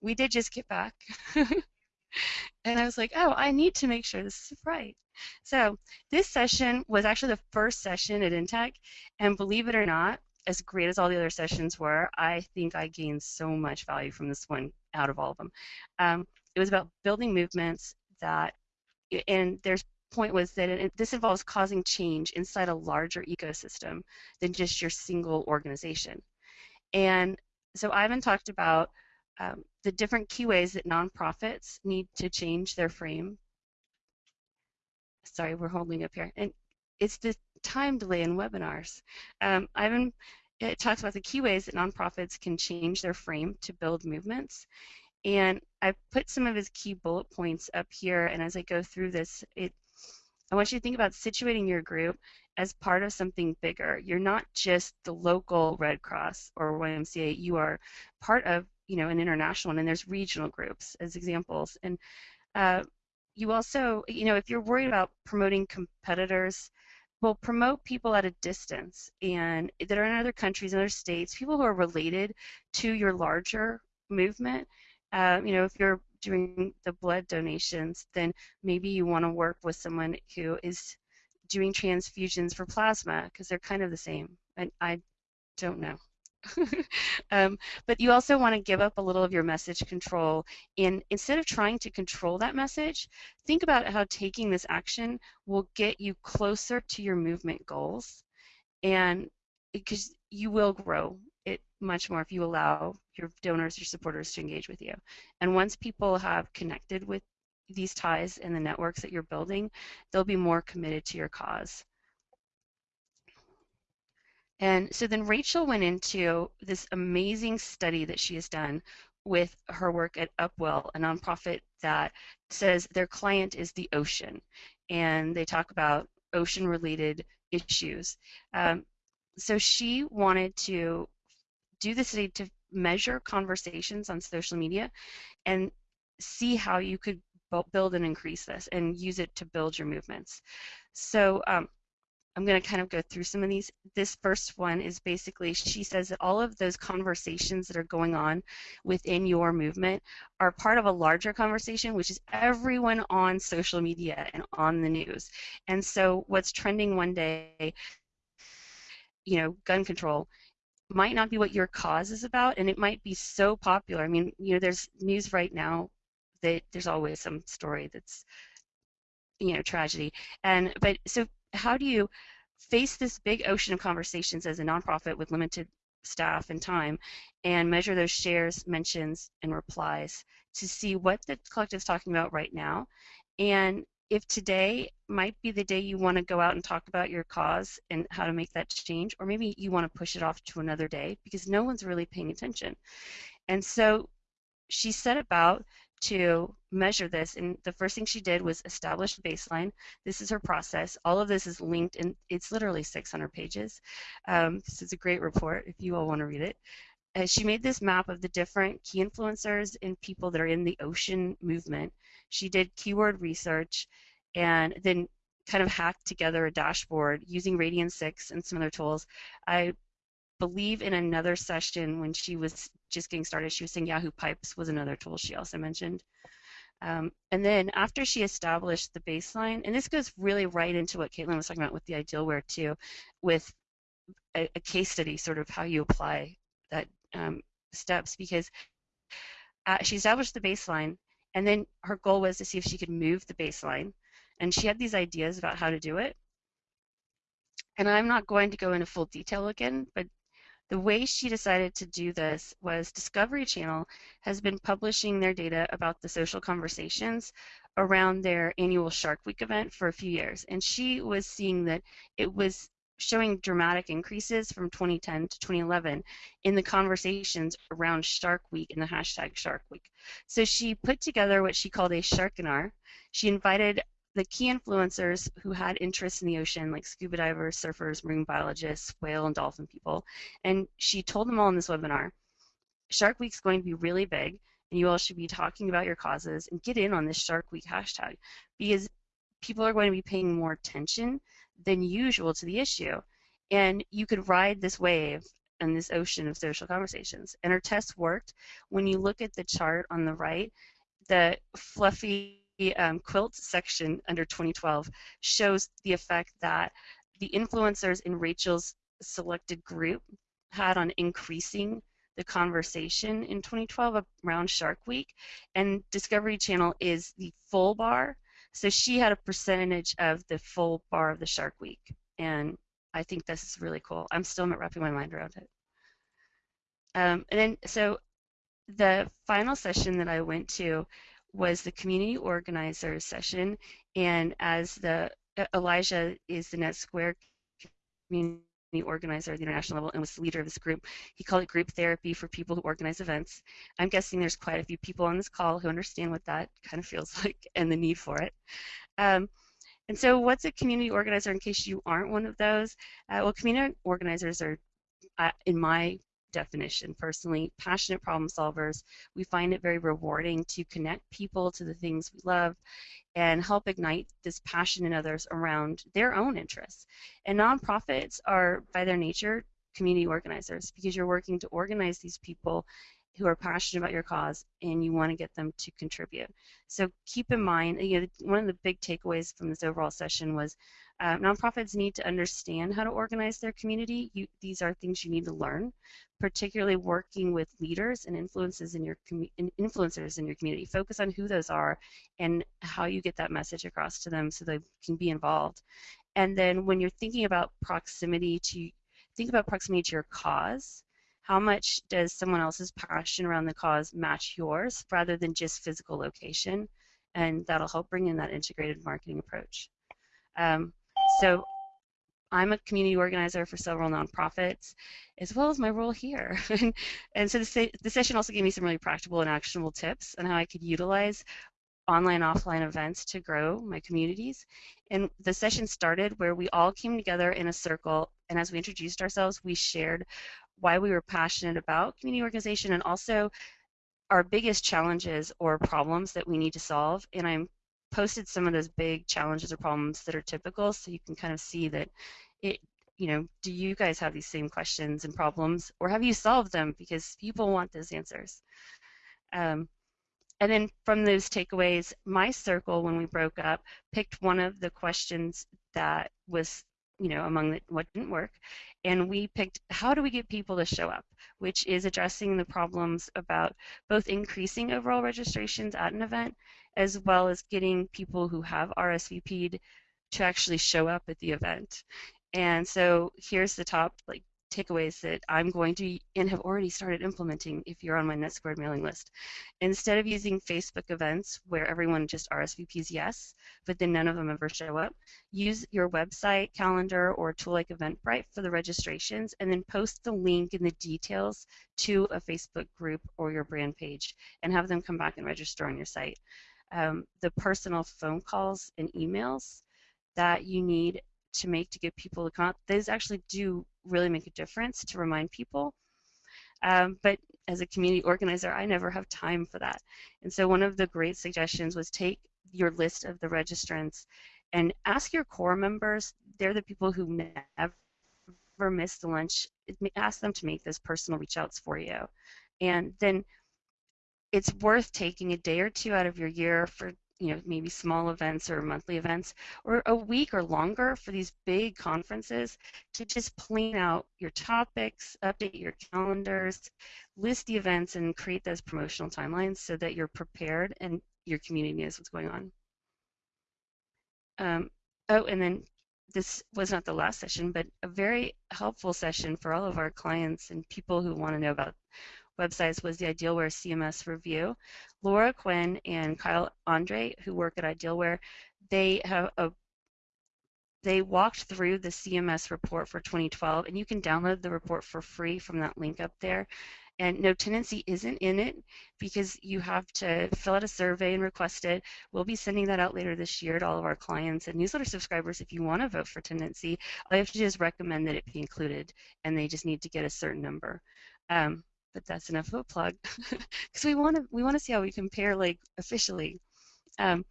we did just get back. and I was like, oh, I need to make sure this is right. So this session was actually the first session at Intech, and believe it or not, as great as all the other sessions were, I think I gained so much value from this one out of all of them. Um, it was about building movements that, and their point was that it, this involves causing change inside a larger ecosystem than just your single organization. And so Ivan talked about um, the different key ways that nonprofits need to change their frame. Sorry, we're holding up here. And it's the time delay in webinars. Um, Ivan it talks about the key ways that nonprofits can change their frame to build movements. And I put some of his key bullet points up here, and as I go through this, it, I want you to think about situating your group as part of something bigger. You're not just the local Red Cross or YMCA. You are part of, you know, an international one, and there's regional groups as examples. And uh, you also, you know, if you're worried about promoting competitors, will promote people at a distance and that are in other countries, other states, people who are related to your larger movement. Uh, you know, if you're doing the blood donations, then maybe you want to work with someone who is doing transfusions for plasma because they're kind of the same. And I don't know. um, but you also want to give up a little of your message control. And instead of trying to control that message, think about how taking this action will get you closer to your movement goals. And because you will grow it much more if you allow your donors, your supporters to engage with you. And once people have connected with these ties and the networks that you're building, they'll be more committed to your cause. And so then Rachel went into this amazing study that she has done with her work at Upwell, a nonprofit that says their client is the ocean. And they talk about ocean related issues. Um, so she wanted to do this study to measure conversations on social media and see how you could build and increase this and use it to build your movements. So um, I'm going to kind of go through some of these. This first one is basically she says that all of those conversations that are going on within your movement are part of a larger conversation, which is everyone on social media and on the news. And so what's trending one day, you know, gun control might not be what your cause is about and it might be so popular. I mean, you know, there's news right now that there's always some story that's you know tragedy and but so how do you face this big ocean of conversations as a nonprofit with limited staff and time and measure those shares mentions and replies to see what the collective is talking about right now and if today might be the day you want to go out and talk about your cause and how to make that change or maybe you want to push it off to another day because no one's really paying attention and so she set about to measure this. And the first thing she did was establish a baseline. This is her process. All of this is linked, and it's literally 600 pages. Um, this is a great report if you all want to read it. She made this map of the different key influencers and people that are in the ocean movement. She did keyword research and then kind of hacked together a dashboard using Radian6 and some other tools. I believe in another session when she was just getting started, she was saying Yahoo Pipes was another tool she also mentioned. Um, and then after she established the baseline, and this goes really right into what Caitlin was talking about with the Idealware too, with a, a case study, sort of how you apply that um, steps, because uh, she established the baseline, and then her goal was to see if she could move the baseline, and she had these ideas about how to do it. And I'm not going to go into full detail again, but the way she decided to do this was Discovery Channel has been publishing their data about the social conversations around their annual Shark Week event for a few years. And she was seeing that it was showing dramatic increases from 2010 to 2011 in the conversations around Shark Week and the hashtag Shark Week. So she put together what she called a Sharkinar. She invited the key influencers who had interests in the ocean, like scuba divers, surfers, marine biologists, whale and dolphin people, and she told them all in this webinar, Shark Week's going to be really big, and you all should be talking about your causes and get in on this Shark Week hashtag because people are going to be paying more attention than usual to the issue, and you could ride this wave and this ocean of social conversations. And her test worked. When you look at the chart on the right, the fluffy um, quilt section under 2012 shows the effect that the influencers in Rachel's selected group had on increasing the conversation in 2012 around Shark Week, and Discovery Channel is the full bar. So she had a percentage of the full bar of the Shark Week, and I think this is really cool. I'm still not wrapping my mind around it. Um, and then, so the final session that I went to was the community organizer session, and as the Elijah is the NetSquared community organizer at the international level and was the leader of this group. He called it group therapy for people who organize events. I'm guessing there's quite a few people on this call who understand what that kind of feels like and the need for it. Um, and so what's a community organizer in case you aren't one of those? Uh, well, community organizers are, uh, in my definition personally passionate problem solvers we find it very rewarding to connect people to the things we love and help ignite this passion in others around their own interests and nonprofits are by their nature community organizers because you're working to organize these people who are passionate about your cause and you want to get them to contribute. So keep in mind, you know, one of the big takeaways from this overall session was uh, nonprofits need to understand how to organize their community. You, these are things you need to learn, particularly working with leaders and influences in your influencers in your community. Focus on who those are and how you get that message across to them so they can be involved. And then when you're thinking about proximity to think about proximity to your cause. How much does someone else's passion around the cause match yours rather than just physical location? And that'll help bring in that integrated marketing approach. Um, so I'm a community organizer for several nonprofits, as well as my role here. and, and so the, the session also gave me some really practical and actionable tips on how I could utilize online offline events to grow my communities. And the session started where we all came together in a circle, and as we introduced ourselves, we shared why we were passionate about community organization and also our biggest challenges or problems that we need to solve. And I posted some of those big challenges or problems that are typical so you can kind of see that it you know do you guys have these same questions and problems or have you solved them? Because people want those answers. Um, and then from those takeaways my circle when we broke up picked one of the questions that was you know among the, what didn't work and we picked how do we get people to show up? Which is addressing the problems about both increasing overall registrations at an event as well as getting people who have RSVP'd to actually show up at the event. And so here's the top like takeaways that I'm going to and have already started implementing if you're on my NetSquared mailing list. Instead of using Facebook events where everyone just RSVPs yes, but then none of them ever show up, use your website, calendar, or tool like Eventbrite for the registrations and then post the link and the details to a Facebook group or your brand page and have them come back and register on your site. Um, the personal phone calls and emails that you need to make to get people to come those actually do really make a difference to remind people. Um, but as a community organizer, I never have time for that. And so one of the great suggestions was take your list of the registrants and ask your core members, they're the people who never miss the lunch, ask them to make those personal reach outs for you. And then it's worth taking a day or two out of your year for you know, maybe small events or monthly events, or a week or longer for these big conferences to just plan out your topics, update your calendars, list the events, and create those promotional timelines so that you're prepared and your community knows what's going on. Um, oh, and then this was not the last session, but a very helpful session for all of our clients and people who want to know about websites was the Idealware CMS review. Laura Quinn and Kyle Andrei, who work at Idealware, they have a they walked through the CMS report for 2012, and you can download the report for free from that link up there. And no Tendenci isn't in it because you have to fill out a survey and request it. We'll be sending that out later this year to all of our clients and newsletter subscribers. If you want to vote for Tendenci, I have to just recommend that it be included, and they just need to get a certain number. Um, but that's enough of a plug because we want to we want to see how we compare like officially. Um,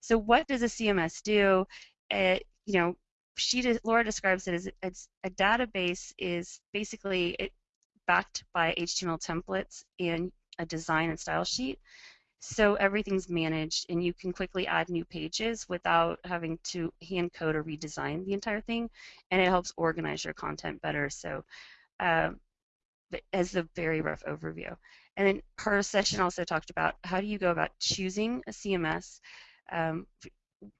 so what does a CMS do? Uh, you know, she de- Laura describes it as it's a database is basically it, backed by HTML templates and a design and style sheet. So everything's managed, and you can quickly add new pages without having to hand code or redesign the entire thing, and it helps organize your content better. So uh, as a very rough overview. And then her session also talked about how do you go about choosing a CMS. Um,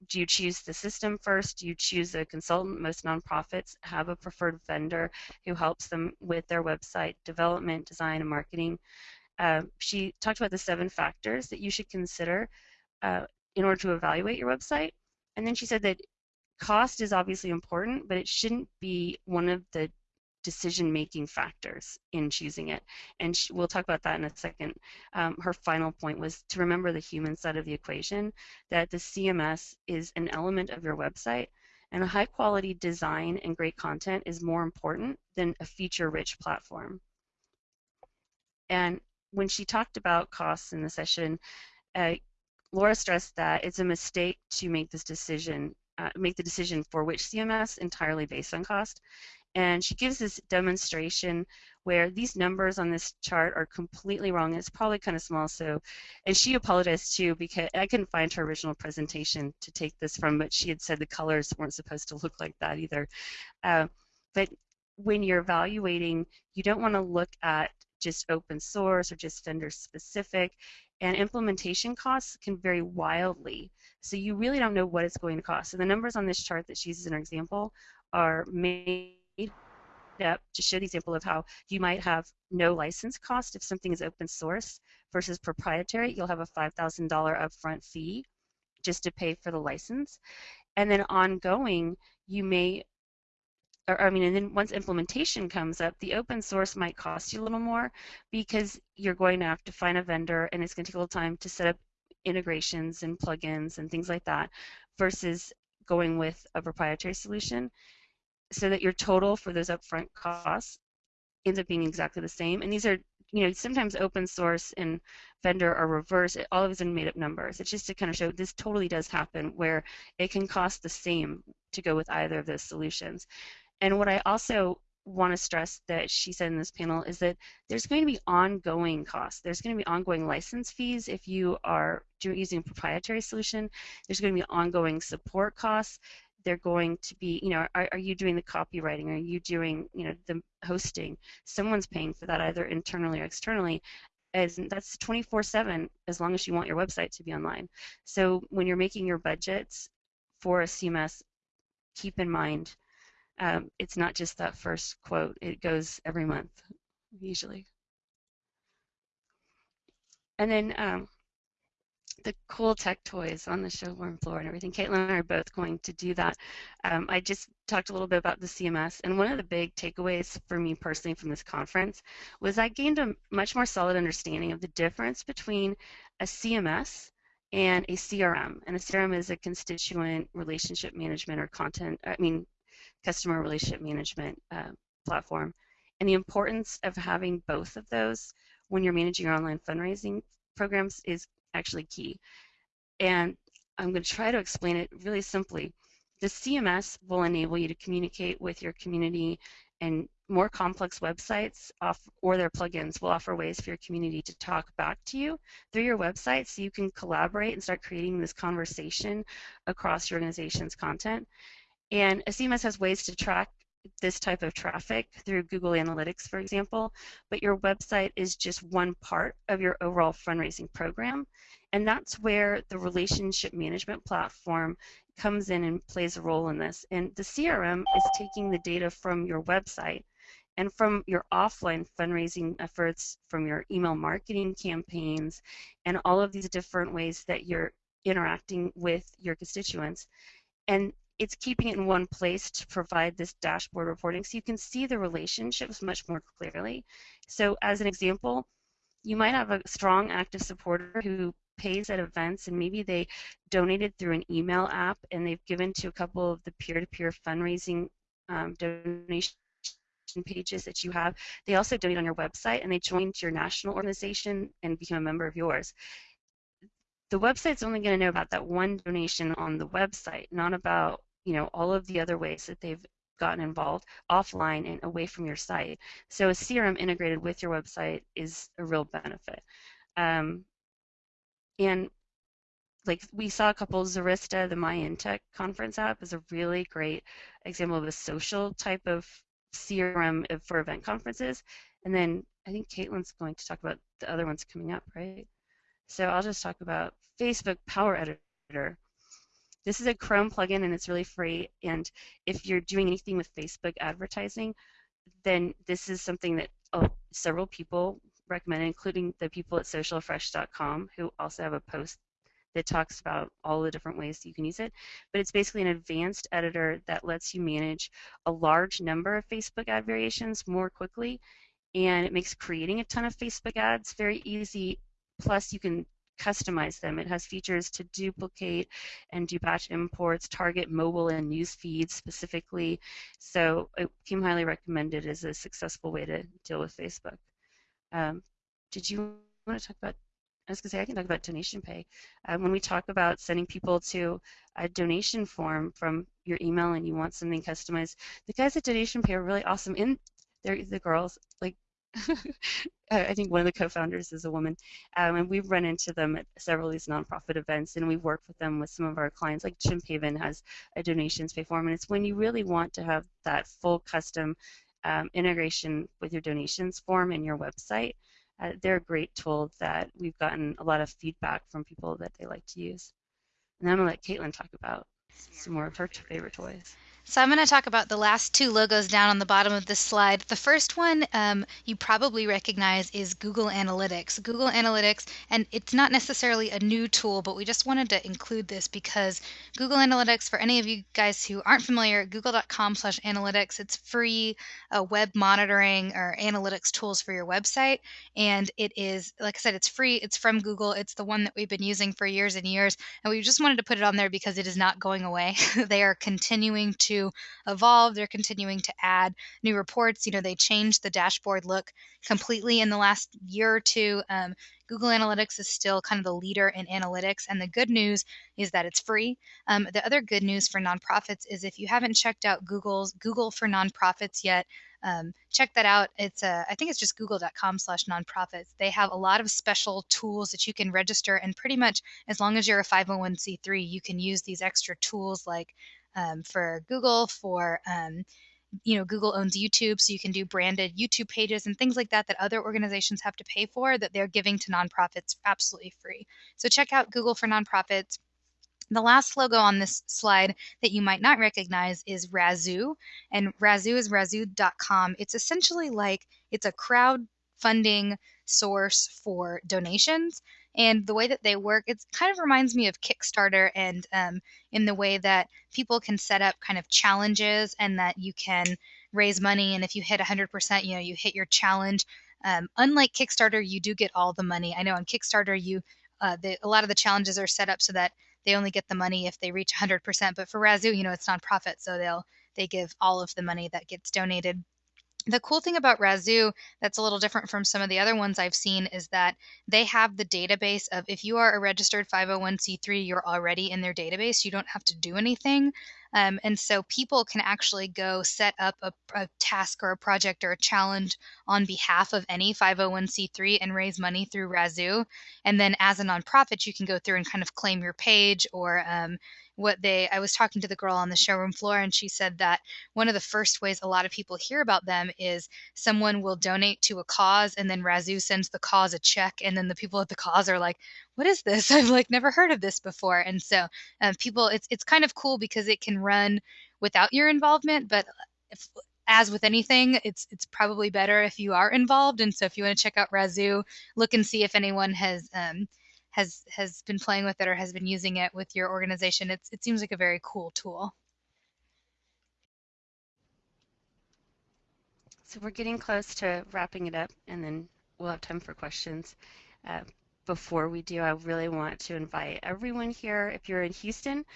do you choose the system first? Do you choose a consultant? Most nonprofits have a preferred vendor who helps them with their website development, design, and marketing. Uh, she talked about the seven factors that you should consider uh, in order to evaluate your website. And then she said that cost is obviously important, but it shouldn't be one of the decision making factors in choosing it. And she, we'll talk about that in a second. Um, her final point was to remember the human side of the equation, that the CMS is an element of your website, and a high quality design and great content is more important than a feature rich platform. And when she talked about costs in the session, uh, Laura stressed that it's a mistake to make this decision, uh, make the decision for which CMS entirely based on cost. And she gives this demonstration where these numbers on this chart are completely wrong. It's probably kind of small, so, and she apologized too because I couldn't find her original presentation to take this from, but she had said the colors weren't supposed to look like that either. Uh, but when you're evaluating, you don't want to look at just open source or just vendor specific, and implementation costs can vary wildly. So you really don't know what it's going to cost. So the numbers on this chart that she uses in her example are made up to show the example of how you might have no license cost if something is open source versus proprietary. You'll have a $5,000 upfront fee just to pay for the license. And then ongoing, you may or I mean, and then once implementation comes up, the open source might cost you a little more because you're going to have to find a vendor and it's going to take a little time to set up integrations and plugins and things like that versus going with a proprietary solution so that your total for those upfront costs ends up being exactly the same. And these are, you know, sometimes open source and vendor are reverse. All of these are made up numbers. It's just to kind of show this totally does happen where it can cost the same to go with either of those solutions. And what I also want to stress that she said in this panel is that there's going to be ongoing costs. There's going to be ongoing license fees if you are using a proprietary solution. There's going to be ongoing support costs. They're going to be, you know, are, are you doing the copywriting? Are you doing, you know, the hosting? Someone's paying for that either internally or externally. As that's 24/7 as long as you want your website to be online. So when you're making your budgets for a CMS, keep in mind um, it's not just that first quote, it goes every month, usually. And then um, the cool tech toys on the showroom floor and everything. Caitlin and I are both going to do that. Um, I just talked a little bit about the CMS, and one of the big takeaways for me personally from this conference was I gained a much more solid understanding of the difference between a CMS and a CRM. And a CRM is a constituent relationship management or content, I mean, customer relationship management uh, platform. And the importance of having both of those when you're managing your online fundraising programs is actually key. And I'm going to try to explain it really simply. The CMS will enable you to communicate with your community and more complex websites off, or their plugins will offer ways for your community to talk back to you through your website so you can collaborate and start creating this conversation across your organization's content. And a CMS has ways to track this type of traffic through Google Analytics, for example, but your website is just one part of your overall fundraising program. And that's where the relationship management platform comes in and plays a role in this. And the CRM is taking the data from your website and from your offline fundraising efforts, from your email marketing campaigns, and all of these different ways that you're interacting with your constituents. And it's keeping it in one place to provide this dashboard reporting so you can see the relationships much more clearly. So as an example, you might have a strong active supporter who pays at events and maybe they donated through an email app and they've given to a couple of the peer-to-peer fundraising um, donation pages that you have. They also donate on your website and they joined your national organization and become a member of yours the website's only going to know about that one donation on the website, not about you know, all of the other ways that they've gotten involved offline and away from your site. So a CRM integrated with your website is a real benefit. Um, and like we saw a couple, Zarista, the MyInTech conference app is a really great example of a social type of CRM for event conferences. And then I think Caitlin's going to talk about the other ones coming up, right? So I'll just talk about Facebook Power Editor. This is a Chrome plugin and it's really free. And if you're doing anything with Facebook advertising, then this is something that oh, several people recommend, including the people at socialfresh.com who also have a post that talks about all the different ways you can use it. But it's basically an advanced editor that lets you manage a large number of Facebook ad variations more quickly. And it makes creating a ton of Facebook ads very easy. Plus, you can customize them. It has features to duplicate and do batch imports, target mobile and news feeds specifically. So it came highly recommended as a successful way to deal with Facebook. Um, did you want to talk about I was going to say, I can talk about donation pay. Um, when we talk about sending people to a donation form from your email and you want something customized, the guys at Donation Pay are really awesome. And they're the girls, like I think one of the co-founders is a woman, um, and we've run into them at several of these nonprofit events, and we've worked with them with some of our clients. Like Jim Haven has a donations pay form, and it's when you really want to have that full custom um, integration with your donations form and your website. Uh, they're a great tool that we've gotten a lot of feedback from people that they like to use. And I'm gonna let Caitlin talk about some more of her favorite toys. So I'm going to talk about the last two logos down on the bottom of this slide. The first one um, you probably recognize is Google Analytics. Google Analytics, and it's not necessarily a new tool, but we just wanted to include this because Google Analytics, for any of you guys who aren't familiar, google.com slash analytics, it's free uh, web monitoring or analytics tools for your website. And it is, like I said, it's free. It's from Google. It's the one that we've been using for years and years. And we just wanted to put it on there because it is not going away. they are continuing to evolve. They're continuing to add new reports. You know, they changed the dashboard look completely in the last year or two. Um, Google Analytics is still kind of the leader in analytics, and the good news is that it's free. Um, the other good news for nonprofits is if you haven't checked out Google's Google for Nonprofits yet, um, check that out. It's uh, I think it's just google.com slash nonprofits. They have a lot of special tools that you can register, and pretty much as long as you're a 501c3, you can use these extra tools like um, for Google, for um, you know, Google owns YouTube, so you can do branded YouTube pages and things like that that other organizations have to pay for that they're giving to nonprofits absolutely free. So check out Google for Nonprofits. The last logo on this slide that you might not recognize is Razoo, and Razoo is razoo.com. It's essentially like it's a crowdfunding source for donations. And the way that they work, it kind of reminds me of Kickstarter and um, in the way that people can set up kind of challenges and that you can raise money. And if you hit 100%, you know, you hit your challenge. Um, unlike Kickstarter, you do get all the money. I know on Kickstarter, you uh, the, a lot of the challenges are set up so that they only get the money if they reach 100%. But for Razoo, you know, it's nonprofit, so they'll they give all of the money that gets donated the cool thing about Razoo that's a little different from some of the other ones I've seen is that they have the database of if you are a registered 501c3, you're already in their database. You don't have to do anything. Um, and so people can actually go set up a, a, task or a project or a challenge on behalf of any 501c3 and raise money through Razoo. And then as a nonprofit, you can go through and kind of claim your page or um, what they I was talking to the girl on the showroom floor and she said that one of the first ways a lot of people hear about them is someone will donate to a cause and then Razoo sends the cause a check and then the people at the cause are like what is this I've like never heard of this before and so um, people it's it's kind of cool because it can run without your involvement but if, as with anything, it's it's probably better if you are involved. And so, if you want to check out Razoo, look and see if anyone has um, has has been playing with it or has been using it with your organization. It's it seems like a very cool tool. So we're getting close to wrapping it up, and then we'll have time for questions. Uh, before we do, I really want to invite everyone here. If you're in Houston,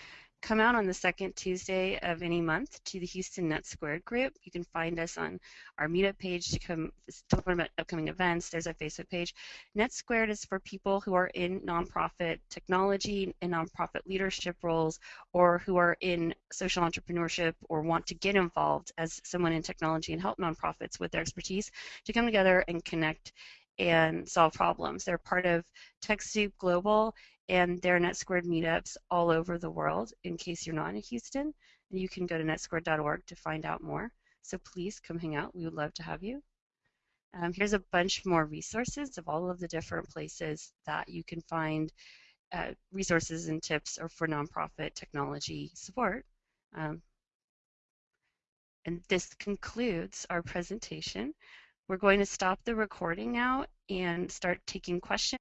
come out on the second Tuesday of any month to the Houston NetSquared group. You can find us on our meetup page to come talk about upcoming events. There's a Facebook page. NetSquared is for people who are in nonprofit technology and nonprofit leadership roles or who are in social entrepreneurship or want to get involved as someone in technology and help nonprofits with their expertise to come together and connect and solve problems. They're part of TechSoup Global and there are NetSquared meetups all over the world in case you're not in Houston. And you can go to netsquared.org to find out more. So please come hang out. We would love to have you. Um, here's a bunch more resources of all of the different places that you can find uh, resources and tips or for nonprofit technology support. Um, and this concludes our presentation. We're going to stop the recording now and start taking questions.